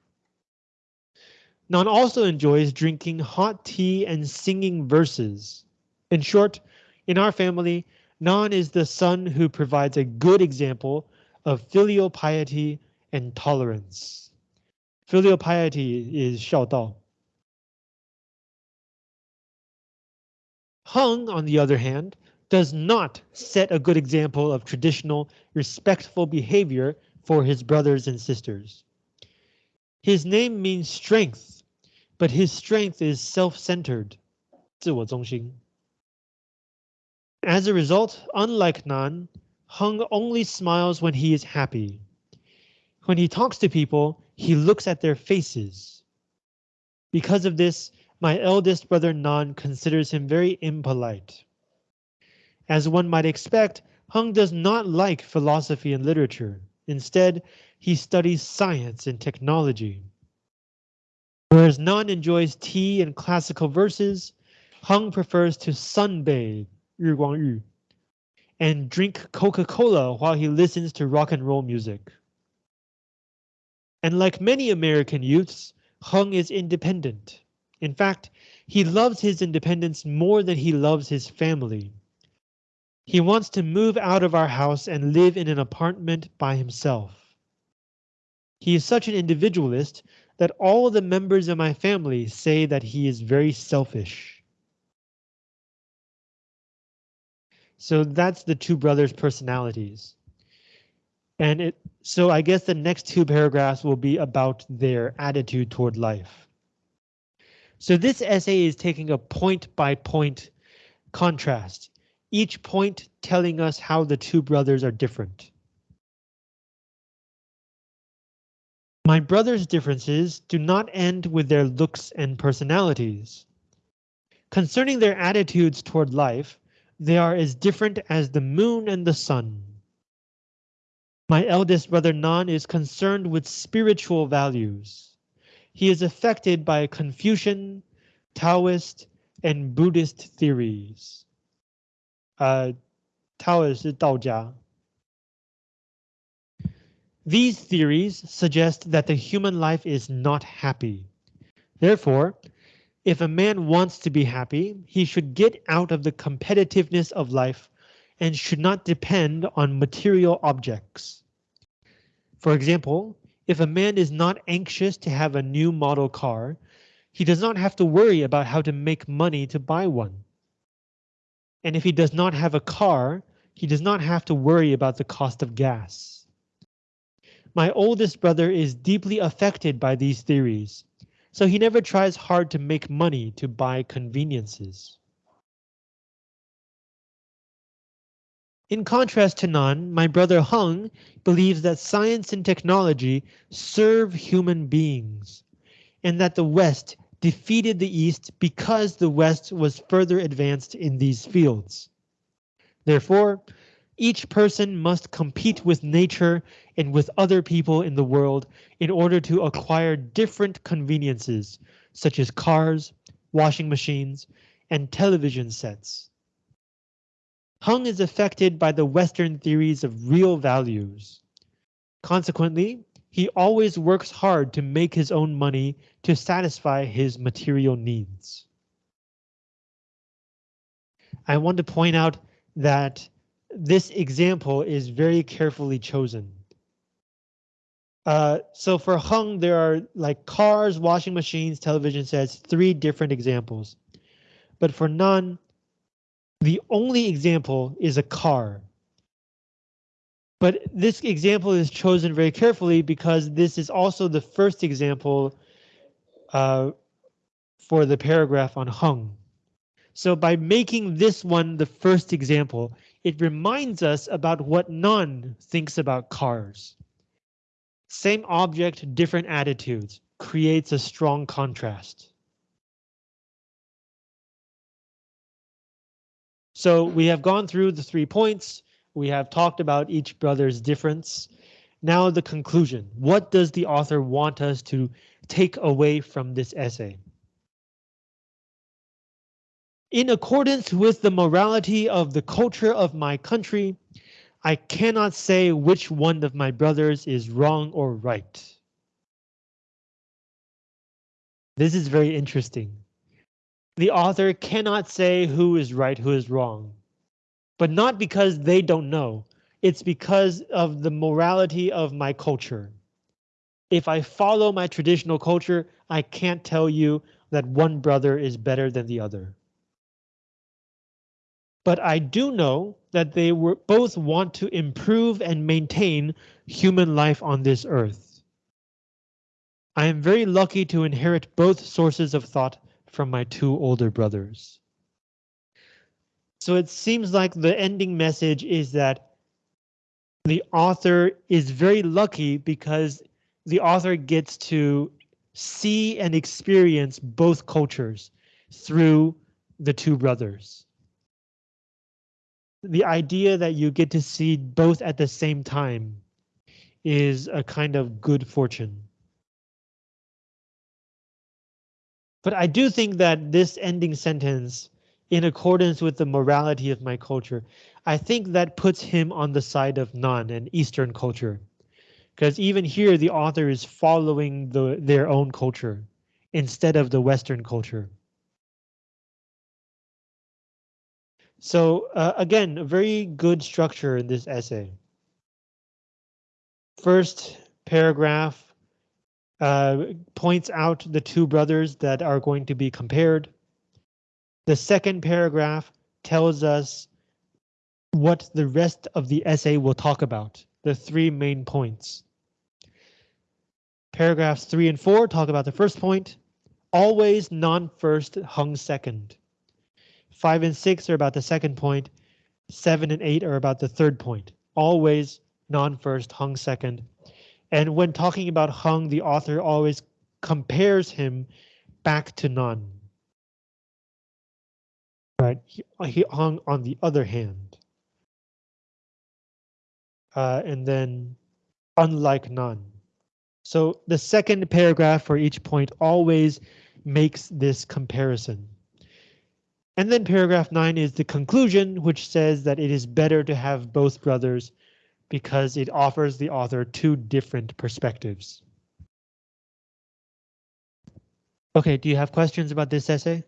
Nan also enjoys drinking hot tea and singing verses. In short, in our family, Nan is the son who provides a good example of filial piety and tolerance. Filial piety is 孝道. Hung, on the other hand, does not set a good example of traditional, respectful behavior for his brothers and sisters. His name means strength, but his strength is self-centered. 自我中心. As a result, unlike Nan, Hung only smiles when he is happy. When he talks to people, he looks at their faces. Because of this, my eldest brother Nan considers him very impolite. As one might expect, Hung does not like philosophy and literature. Instead, he studies science and technology. Whereas Nan enjoys tea and classical verses, Hung prefers to sunbathe, 日光浴, and drink Coca-Cola while he listens to rock and roll music. And like many American youths, Hung is independent. In fact, he loves his independence more than he loves his family. He wants to move out of our house and live in an apartment by himself. He is such an individualist that all the members of my family say that he is very selfish. So that's the two brothers' personalities. And it so I guess the next two paragraphs will be about their attitude toward life. So this essay is taking a point by point contrast each point telling us how the two brothers are different. My brothers' differences do not end with their looks and personalities. Concerning their attitudes toward life, they are as different as the moon and the sun. My eldest brother Nan is concerned with spiritual values. He is affected by Confucian, Taoist, and Buddhist theories. 呃，Taoist 是道家。These theories suggest that the human life is not happy. Therefore, if a man wants to be happy, he should get out of the competitiveness of life and should not depend on material objects. For example, if a man is not anxious to have a new model car, he does not have to worry about how to make money to buy one. And if he does not have a car, he does not have to worry about the cost of gas. My oldest brother is deeply affected by these theories, so he never tries hard to make money to buy conveniences. In contrast to Nan, my brother Hung believes that science and technology serve human beings, and that the West defeated the East because the West was further advanced in these fields. Therefore, each person must compete with nature and with other people in the world in order to acquire different conveniences, such as cars, washing machines, and television sets. Hung is affected by the Western theories of real values. Consequently, he always works hard to make his own money to satisfy his material needs. I want to point out that this example is very carefully chosen. Uh, so for Hung, there are like cars, washing machines, television sets, three different examples. But for Nan, the only example is a car. But this example is chosen very carefully because this is also the first example uh, for the paragraph on hung. So by making this one the first example, it reminds us about what Nan thinks about cars. Same object, different attitudes, creates a strong contrast. So we have gone through the three points. We have talked about each brother's difference. Now the conclusion. What does the author want us to take away from this essay? In accordance with the morality of the culture of my country, I cannot say which one of my brothers is wrong or right. This is very interesting. The author cannot say who is right, who is wrong, but not because they don't know. It's because of the morality of my culture. If I follow my traditional culture, I can't tell you that one brother is better than the other. But I do know that they were both want to improve and maintain human life on this earth. I am very lucky to inherit both sources of thought from my two older brothers. So it seems like the ending message is that the author is very lucky because the author gets to see and experience both cultures through the two brothers. The idea that you get to see both at the same time is a kind of good fortune. But I do think that this ending sentence, in accordance with the morality of my culture, I think that puts him on the side of Nan and Eastern culture. Because even here, the author is following the, their own culture instead of the Western culture. So uh, again, a very good structure in this essay. First paragraph uh, points out the two brothers that are going to be compared. The second paragraph tells us what the rest of the essay will talk about, the three main points. Paragraphs three and four talk about the first point, always Nan-first hung second. Five and six are about the second point, seven and eight are about the third point, always Nan-first hung second. And when talking about hung, the author always compares him back to Nan. Right, he, he hung on the other hand. Uh, and then unlike Nan. So the second paragraph for each point always makes this comparison. And then paragraph 9 is the conclusion, which says that it is better to have both brothers because it offers the author two different perspectives. OK, do you have questions about this essay?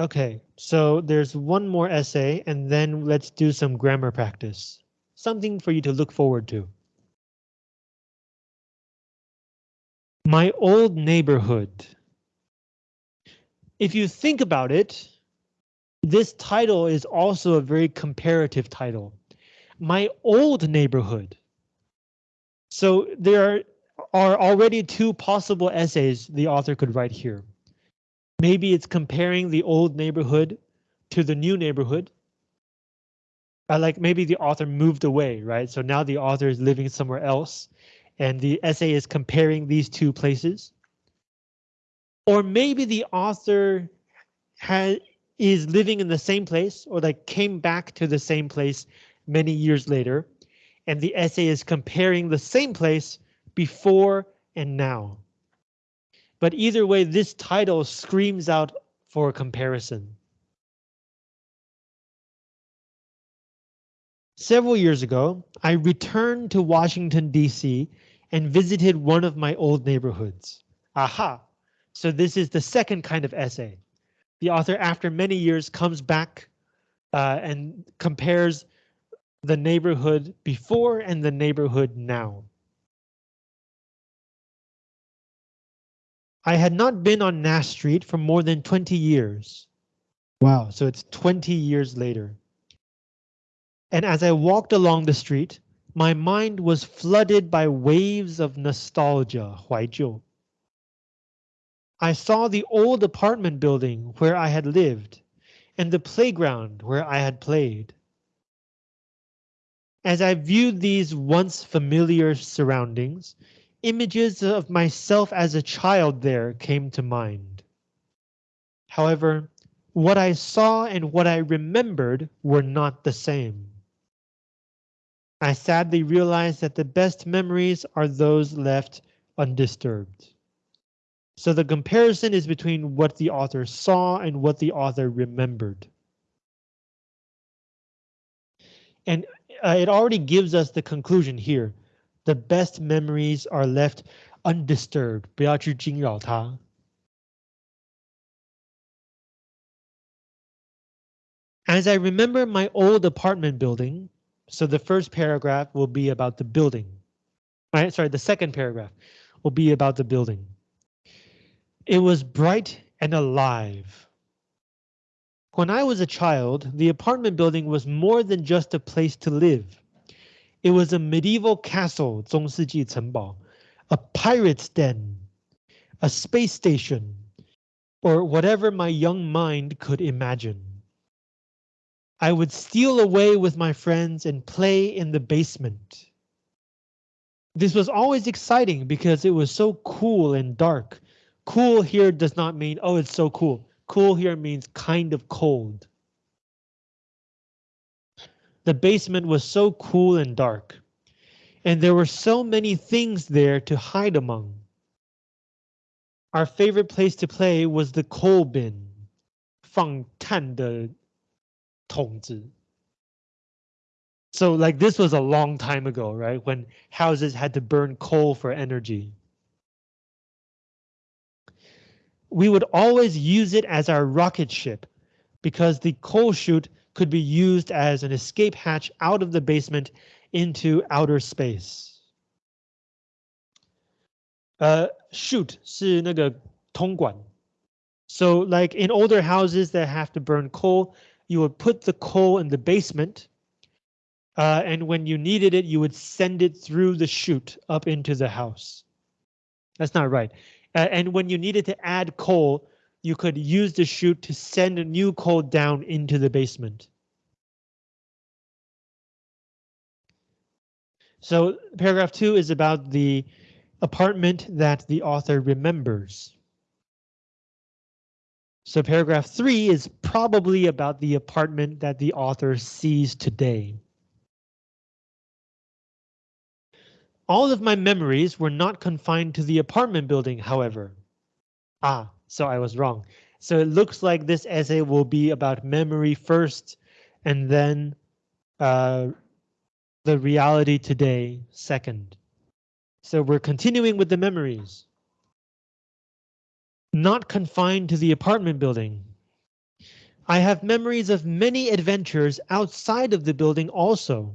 Okay, so there's one more essay and then let's do some grammar practice. Something for you to look forward to. My old neighborhood. If you think about it, this title is also a very comparative title. My old neighborhood. So there are already two possible essays the author could write here. Maybe it's comparing the old neighborhood to the new neighborhood. Uh, like maybe the author moved away, right? So now the author is living somewhere else and the essay is comparing these two places. Or maybe the author has is living in the same place or like came back to the same place many years later. And the essay is comparing the same place before and now. But either way, this title screams out for comparison. Several years ago, I returned to Washington, D.C. and visited one of my old neighborhoods. Aha! So this is the second kind of essay. The author, after many years, comes back uh, and compares the neighborhood before and the neighborhood now. I had not been on Nash Street for more than 20 years. Wow, so it's 20 years later. And as I walked along the street, my mind was flooded by waves of nostalgia, 怀旧. I saw the old apartment building where I had lived and the playground where I had played. As I viewed these once familiar surroundings, Images of myself as a child there came to mind. However, what I saw and what I remembered were not the same. I sadly realized that the best memories are those left undisturbed. So the comparison is between what the author saw and what the author remembered. And uh, it already gives us the conclusion here The best memories are left undisturbed. 不要去惊扰它. As I remember my old apartment building, so the first paragraph will be about the building. Right, sorry, the second paragraph will be about the building. It was bright and alive. When I was a child, the apartment building was more than just a place to live. It was a medieval castle, 中世纪城堡, a pirate's den, a space station, or whatever my young mind could imagine. I would steal away with my friends and play in the basement. This was always exciting because it was so cool and dark. Cool here does not mean, oh, it's so cool. Cool here means kind of cold. The basement was so cool and dark, and there were so many things there to hide among. Our favorite place to play was the coal bin, 放炭的统治. So like this was a long time ago, right? When houses had to burn coal for energy. We would always use it as our rocket ship because the coal chute could be used as an escape hatch out of the basement into outer space. Uh, chute 是那个通管. So like in older houses that have to burn coal, you would put the coal in the basement. Uh, and when you needed it, you would send it through the chute up into the house. That's not right. Uh, and when you needed to add coal, you could use the chute to send a new coal down into the basement. So paragraph two is about the apartment that the author remembers. So paragraph three is probably about the apartment that the author sees today. All of my memories were not confined to the apartment building, however. Ah, so I was wrong. So it looks like this essay will be about memory first and then uh, the reality today second. So we're continuing with the memories not confined to the apartment building. I have memories of many adventures outside of the building also.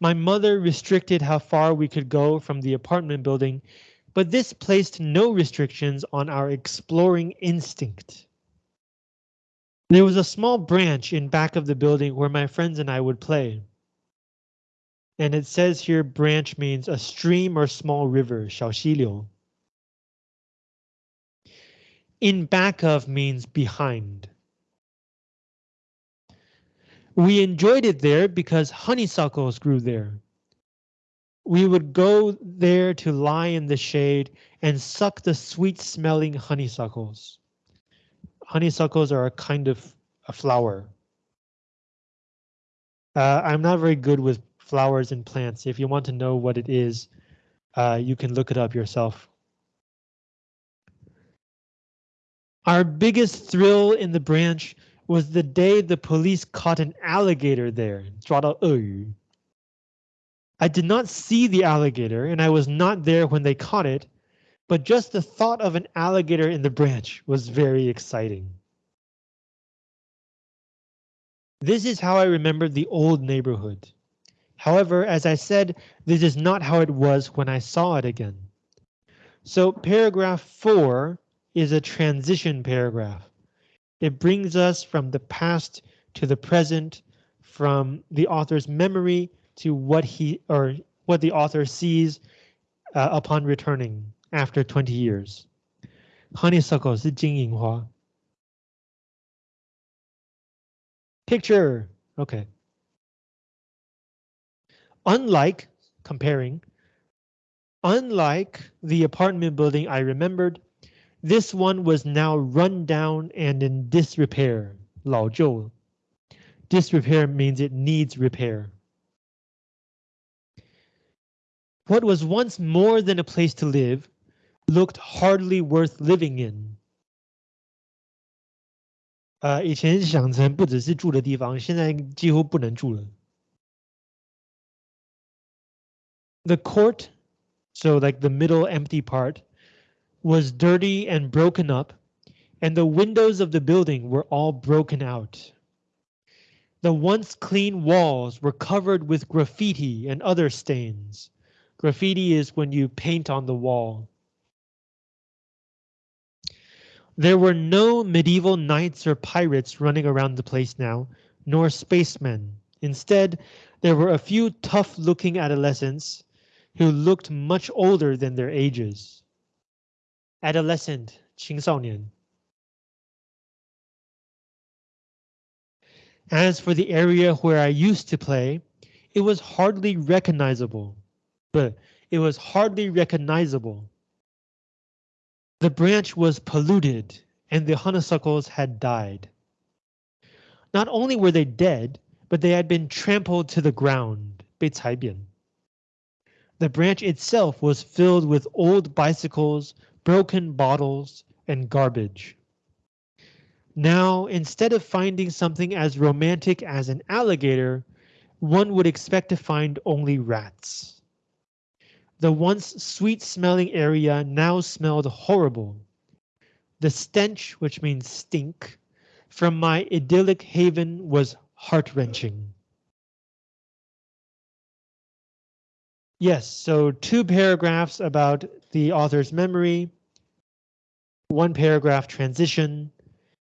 My mother restricted how far we could go from the apartment building, but this placed no restrictions on our exploring instinct. There was a small branch in back of the building where my friends and I would play. And it says here branch means a stream or small river, 小溪流. In back of means behind. We enjoyed it there because honeysuckles grew there. We would go there to lie in the shade and suck the sweet smelling honeysuckles. Honeysuckles are a kind of a flower. Uh, I'm not very good with flowers and plants. If you want to know what it is, uh, you can look it up yourself. Our biggest thrill in the branch was the day the police caught an alligator there. 抓到鳄鱼. I did not see the alligator and I was not there when they caught it, but just the thought of an alligator in the branch was very exciting. This is how I remembered the old neighborhood. However, as I said, this is not how it was when I saw it again. So paragraph four is a transition paragraph. It brings us from the past to the present, from the author's memory to what he or what the author sees uh, upon returning after 20 years. Honeysuckle 是金银花. Picture, okay. Unlike, comparing, unlike the apartment building I remembered, This one was now run down and in disrepair. 老旧. Disrepair means it needs repair. What was once more than a place to live looked hardly worth living in. 呃，以前想成不只是住的地方，现在几乎不能住了。The court, so like the middle empty part, was dirty and broken up, and the windows of the building were all broken out. The once clean walls were covered with graffiti and other stains. Graffiti is when you paint on the wall. There were no medieval knights or pirates running around the place now, nor spacemen. Instead, there were a few tough-looking adolescents who looked much older than their ages. Adolescent, 青少年. As for the area where I used to play, it was hardly recognizable. But it was hardly recognizable. The branch was polluted and the honeysuckles had died. Not only were they dead, but they had been trampled to the ground, 被踩扁. The branch itself was filled with old bicycles, broken bottles, and garbage. Now, instead of finding something as romantic as an alligator, one would expect to find only rats. The once sweet-smelling area now smelled horrible. The stench, which means stink, from my idyllic haven was heart-wrenching. Yes, so two paragraphs about the author's memory, one paragraph transition,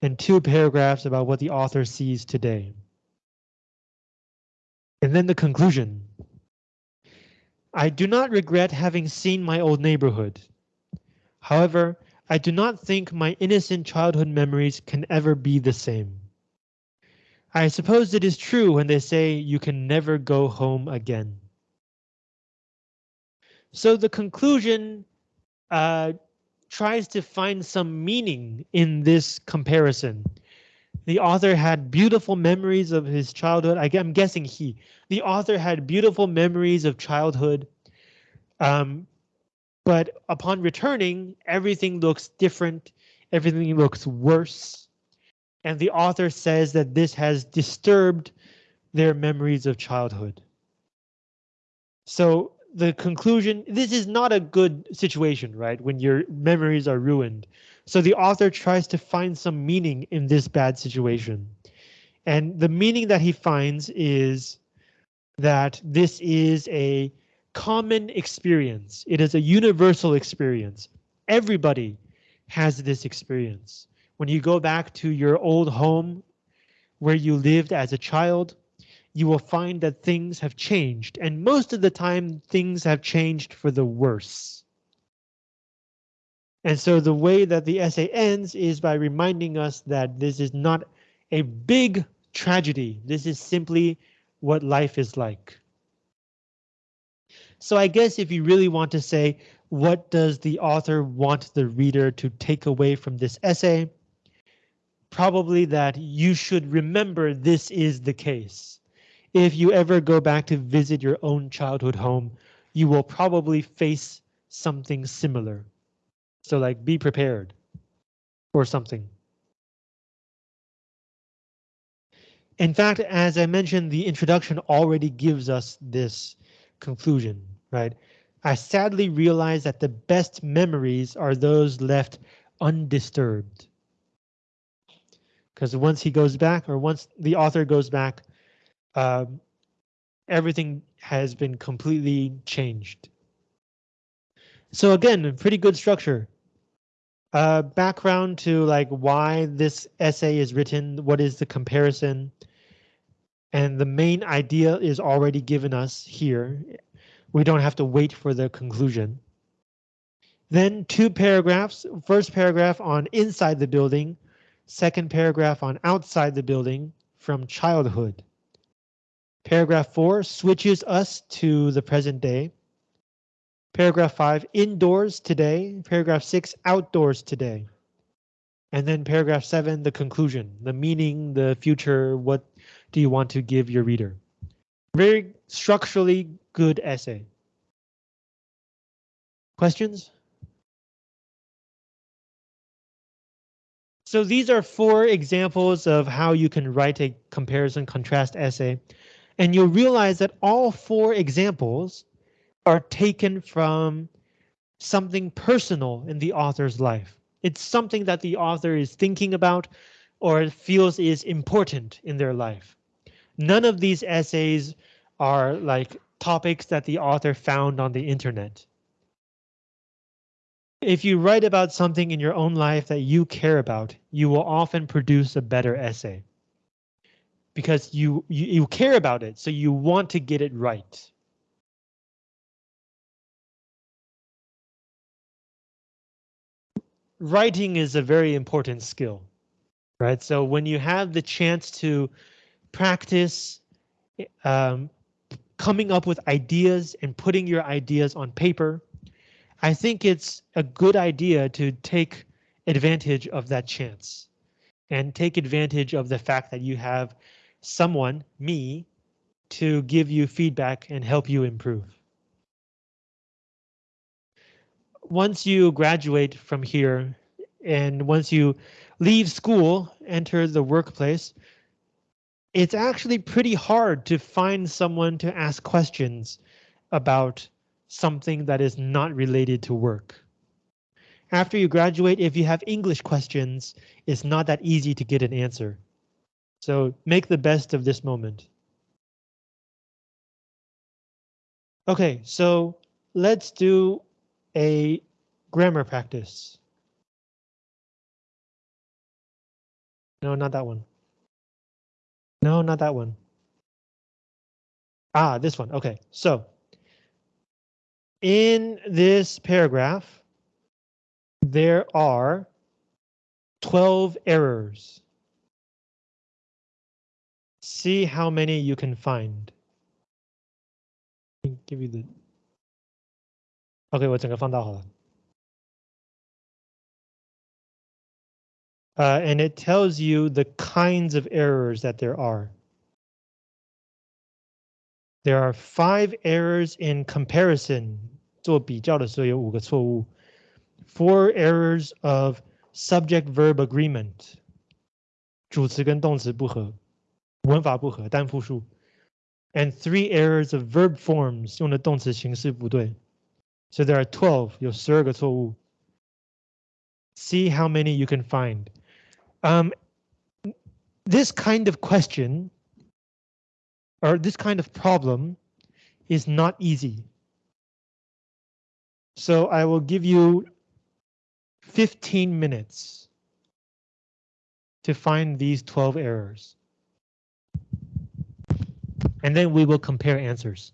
and two paragraphs about what the author sees today. And then the conclusion. I do not regret having seen my old neighborhood. However, I do not think my innocent childhood memories can ever be the same. I suppose it is true when they say you can never go home again. So the conclusion uh, tries to find some meaning in this comparison. The author had beautiful memories of his childhood. I, am guessing he. The author had beautiful memories of childhood. Um, but upon returning, everything looks different. Everything looks worse. And the author says that this has disturbed their memories of childhood. So the conclusion, this is not a good situation, right? When your memories are ruined. So the author tries to find some meaning in this bad situation. And the meaning that he finds is that this is a common experience. It is a universal experience. Everybody has this experience. When you go back to your old home where you lived as a child, you will find that things have changed. And most of the time, things have changed for the worse. And so the way that the essay ends is by reminding us that this is not a big tragedy. This is simply what life is like. So I guess if you really want to say, what does the author want the reader to take away from this essay? Probably that you should remember this is the case. If you ever go back to visit your own childhood home, you will probably face something similar. So like be prepared or something. In fact, as I mentioned, the introduction already gives us this conclusion, right? I sadly realize that the best memories are those left undisturbed. Because once he goes back, or once the author goes back, um, everything has been completely changed. So again, pretty good structure. Uh, background to like why this essay is written, what is the comparison, and the main idea is already given us here. We don't have to wait for the conclusion. Then two paragraphs, first paragraph on inside the building, second paragraph on outside the building from childhood. Paragraph four switches us to the present day. Paragraph five, indoors today. Paragraph six, outdoors today. And then paragraph seven, the conclusion, the meaning, the future, what do you want to give your reader? Very structurally good essay. Questions? So these are four examples of how you can write a comparison contrast essay. And you'll realize that all four examples are taken from something personal in the author's life. It's something that the author is thinking about or feels is important in their life. None of these essays are like topics that the author found on the internet. If you write about something in your own life that you care about, you will often produce a better essay. Because you, you, you care about it, so you want to get it right. Writing is a very important skill, right? So when you have the chance to practice um, coming up with ideas and putting your ideas on paper, I think it's a good idea to take advantage of that chance and take advantage of the fact that you have someone, me, to give you feedback and help you improve. Once you graduate from here and once you leave school, enter the workplace, it's actually pretty hard to find someone to ask questions about something that is not related to work. After you graduate, if you have English questions, it's not that easy to get an answer. So make the best of this moment. Okay, so let's do a grammar practice. No, not that one. No, not that one. Ah, this one. Okay, so in this paragraph, there are 12 errors See how many you can find. Give you the. OK，我整个放大好了。uh, and it tells you the kinds of errors that there are. There are five errors in comparison. 做比较的时候有五个错误. Four errors of subject-verb agreement. 主词跟动词不合， 文法不合，单复数。And three errors of verb forms 用的动词形式不对. So there are 12, 有十二个错误. See how many you can find. Um, this kind of question or this kind of problem is not easy. So I will give you 15 minutes to find these 12 errors. And then we will compare answers.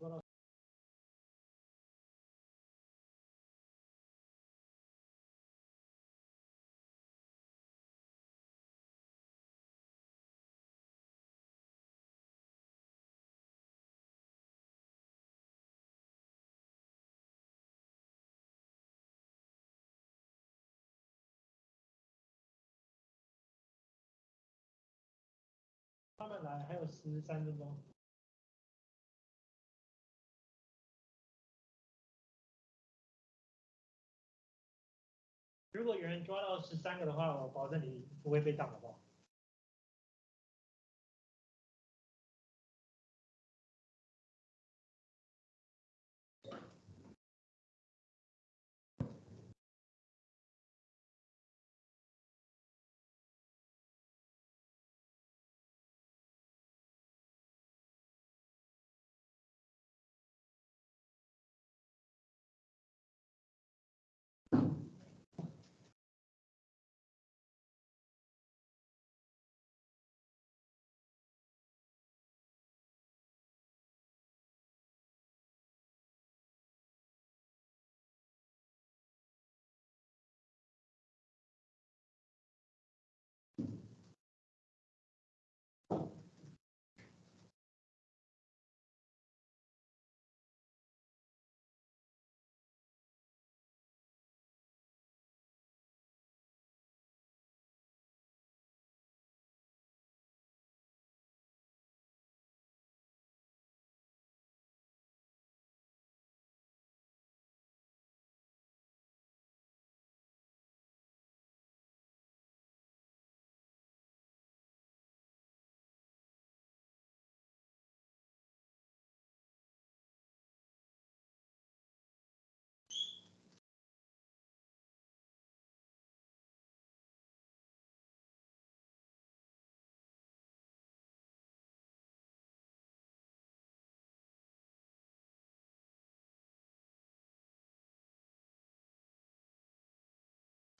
慢慢来还有十三分钟。如果有人抓到十三个的话，我保证你不会被挡，好不好？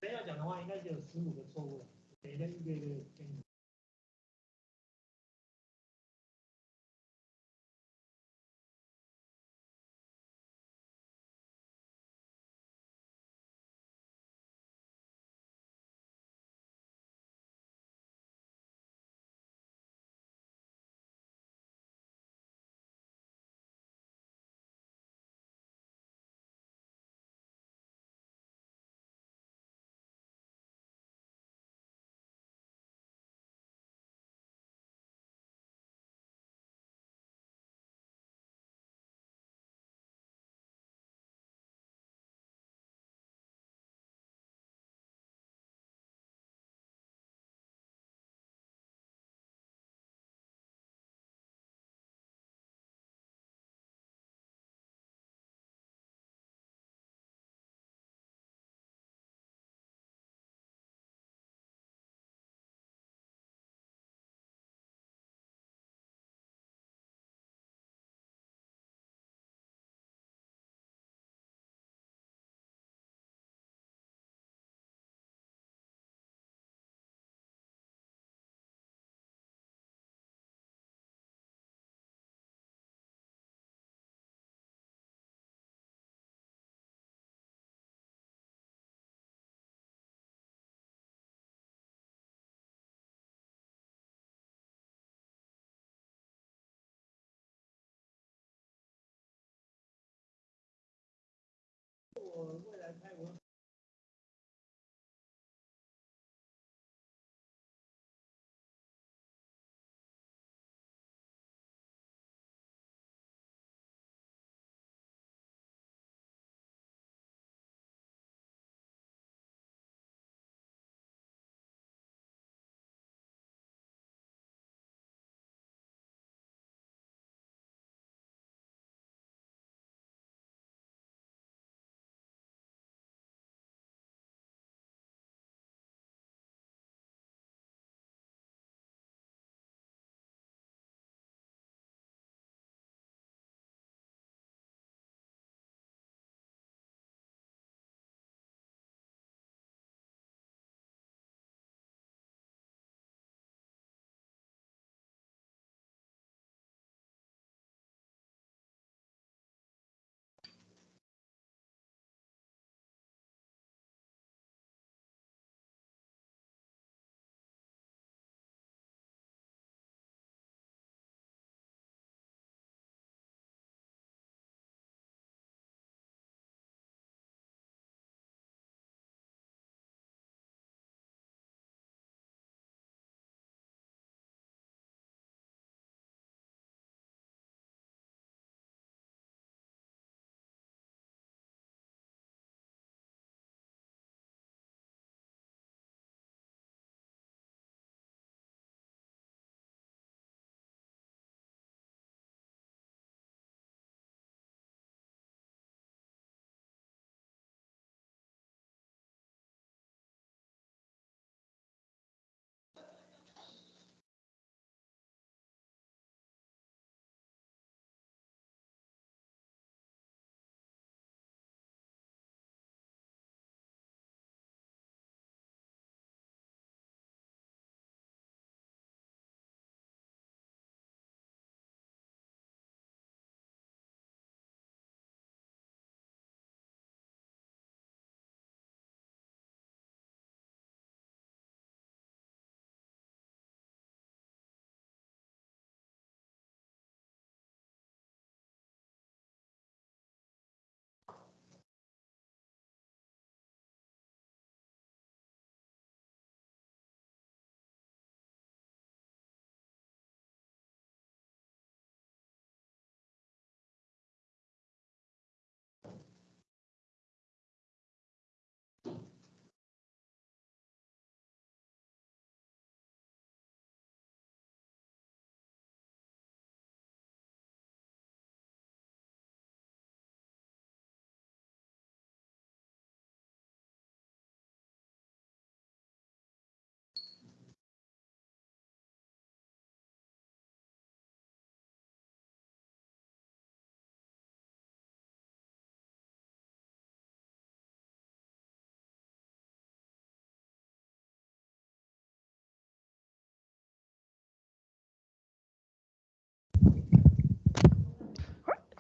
真要讲的话，应该就有十五个错误了。等一下，一个一个给你。我未来泰国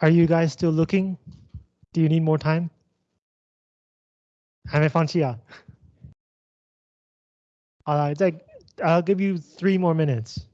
Are you guys still looking? Do you need more time? 还没放弃啊？好了，再 I'll give you three more minutes.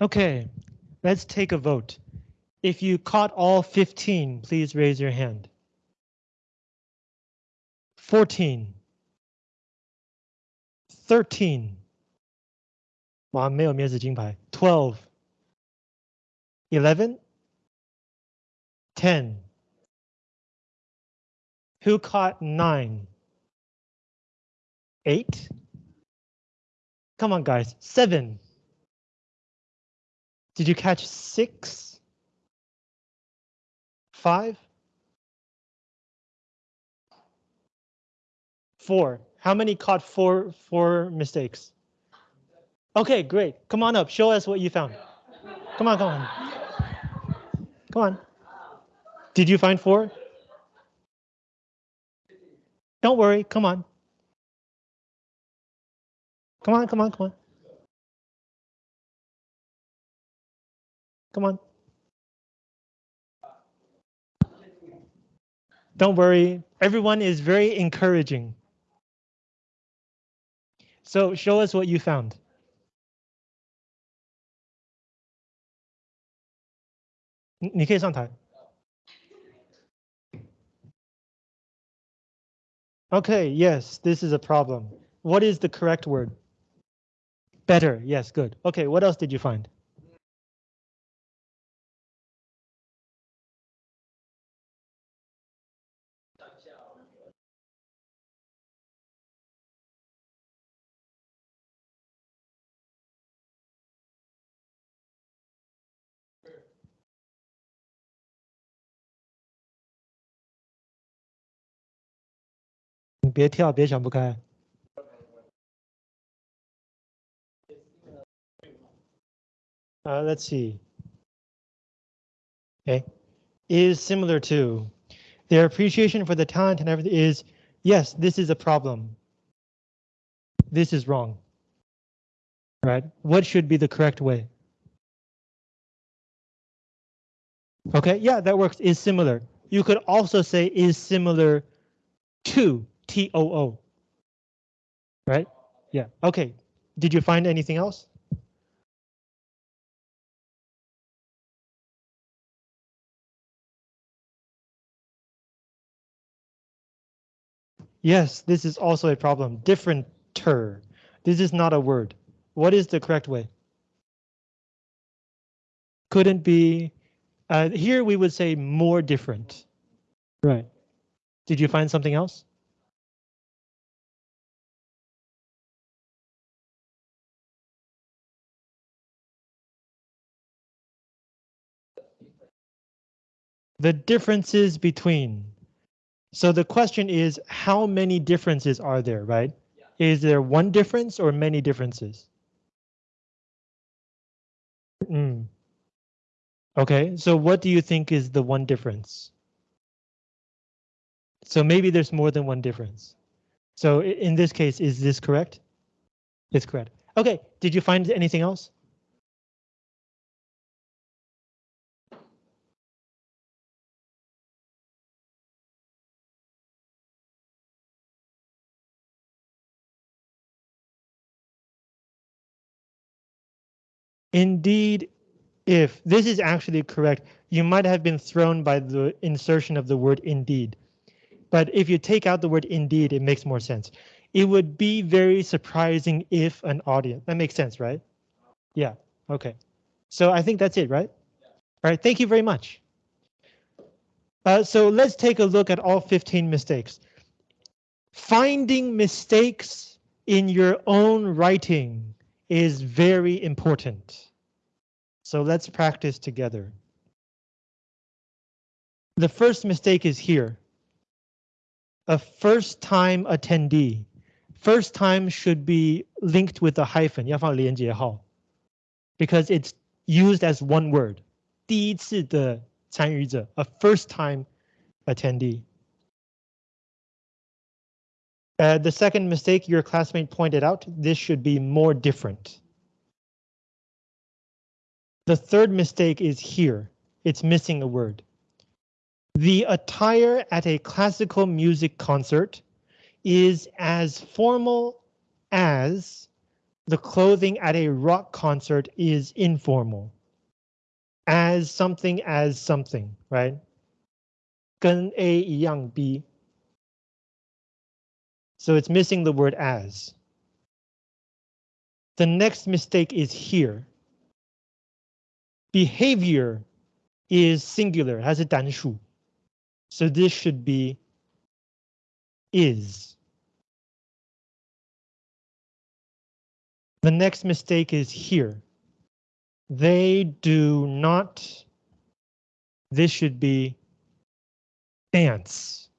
Okay, let's take a vote. If you caught all 15, please raise your hand. 14. 13. 哇，没有面子金牌。12. 11. 10. Who caught 9? 8. Come on, guys. 7. Did you catch six? Five? Four. How many caught four four mistakes? Okay, great. Come on up. Show us what you found. Come on, come on. Come on. Did you find four? Don't worry. Come on. Come on, come on, come on. Come on. Don't worry, everyone is very encouraging. So show us what you found. Okay, yes, this is a problem. What is the correct word? Better, yes, good. Okay, what else did you find? 别跳，别想不开。Uh, let's see. Okay, is similar to their appreciation for the talent and everything is Yes, this is a problem. This is wrong. Right? What should be the correct way? Okay, yeah, that works. Is similar. You could also say is similar to TOO. Right? Yeah, okay. Did you find anything else? Yes, this is also a problem. Different ter. This is not a word. What is the correct way? Couldn't be. Uh, here we would say more different. Right. Did you find something else? The differences between. So the question is, how many differences are there, right? Yeah. Is there one difference or many differences? Mm. Okay, so what do you think is the one difference? So maybe there's more than one difference. So in this case, is this correct? It's correct. Okay, did you find anything else? Indeed, if this is actually correct, you might have been thrown by the insertion of the word indeed. But if you take out the word indeed, it makes more sense. It would be very surprising if an audience, that makes sense, right? Yeah, okay. So I think that's it, right? All right, thank you very much. Uh, so let's take a look at all 15 mistakes. Finding mistakes in your own writing is very important. So let's practice together. The first mistake is here. A first time attendee. First time should be linked with a hyphen, 要放连接号, because it's used as one word. 第一次的参与者, a first time attendee. Uh, the second mistake your classmate pointed out, this should be more different. The third mistake is here. It's missing a word. The attire at a classical music concert is as formal as the clothing at a rock concert is informal. As something as something, right? 跟 A 一样 B So it's missing the word as. The next mistake is here. Behavior is singular, has a 单数. So this should be is. The next mistake is here. They do not. This should be dance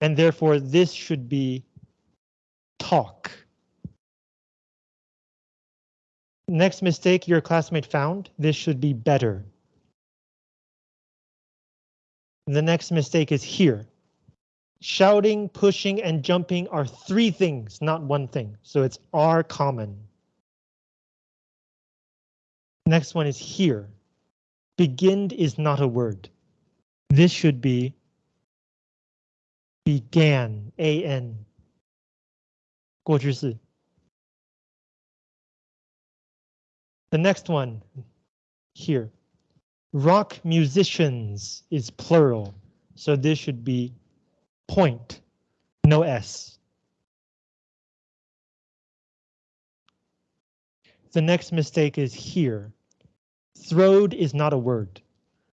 and therefore this should be talk. Next mistake your classmate found, this should be better. The next mistake is here. Shouting, pushing, and jumping are three things, not one thing, so it's are common. Next one is here. Begin is not a word. This should be began, an, 过去式. The next one here, rock musicians is plural, so this should be point, no S. The next mistake is here. Throwed is not a word.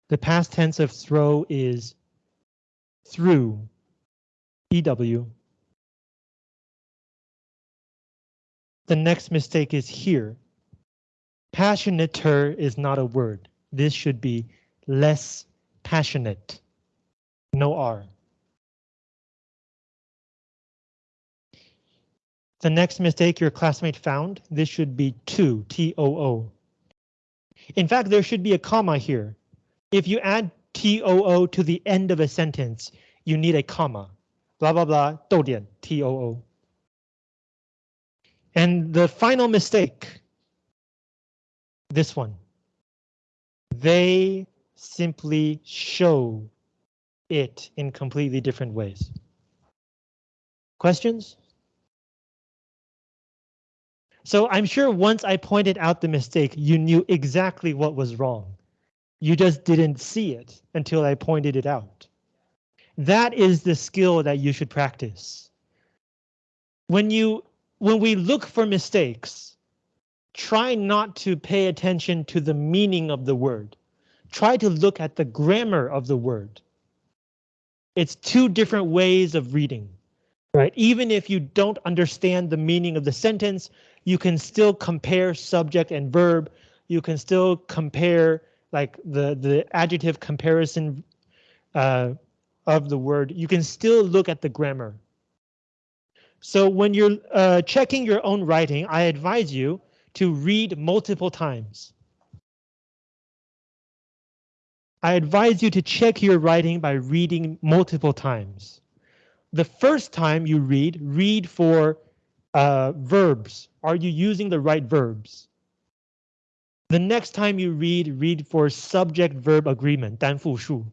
The past tense of throw is through. EW. The next mistake is here. Passionater is not a word. This should be less passionate. No R. The next mistake your classmate found, this should be two, T-O-O. In fact, there should be a comma here. If you add T-O-O to the end of a sentence, you need a comma blah blah blah 逗点 T O O. And the final mistake. This one. They simply show it in completely different ways. Questions? So I'm sure once I pointed out the mistake, you knew exactly what was wrong. You just didn't see it until I pointed it out. That is the skill that you should practice. When you when we look for mistakes, try not to pay attention to the meaning of the word. Try to look at the grammar of the word. It's two different ways of reading, right? Even if you don't understand the meaning of the sentence, you can still compare subject and verb. You can still compare like the, the adjective comparison uh, of the word. You can still look at the grammar. So when you're uh, checking your own writing, I advise you to read multiple times. I advise you to check your writing by reading multiple times. The first time you read, read for uh, verbs. Are you using the right verbs? The next time you read, read for subject-verb agreement, 单复数.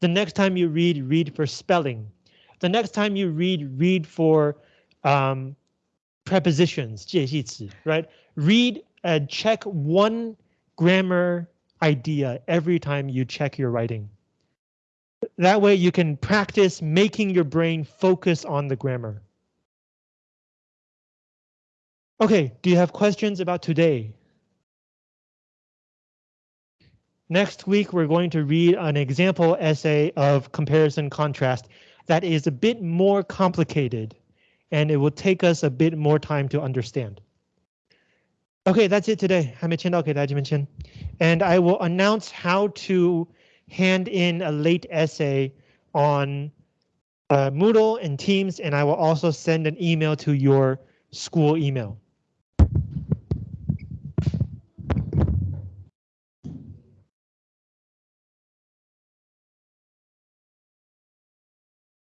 The next time you read, read for spelling. The next time you read, read for um, prepositions, 介系词, right? Read and check one grammar idea every time you check your writing. That way you can practice making your brain focus on the grammar. Okay, do you have questions about today? Next week, we're going to read an example essay of comparison contrast that is a bit more complicated and it will take us a bit more time to understand. Okay, that's it today. And I will announce how to hand in a late essay on uh, Moodle and Teams, and I will also send an email to your school email.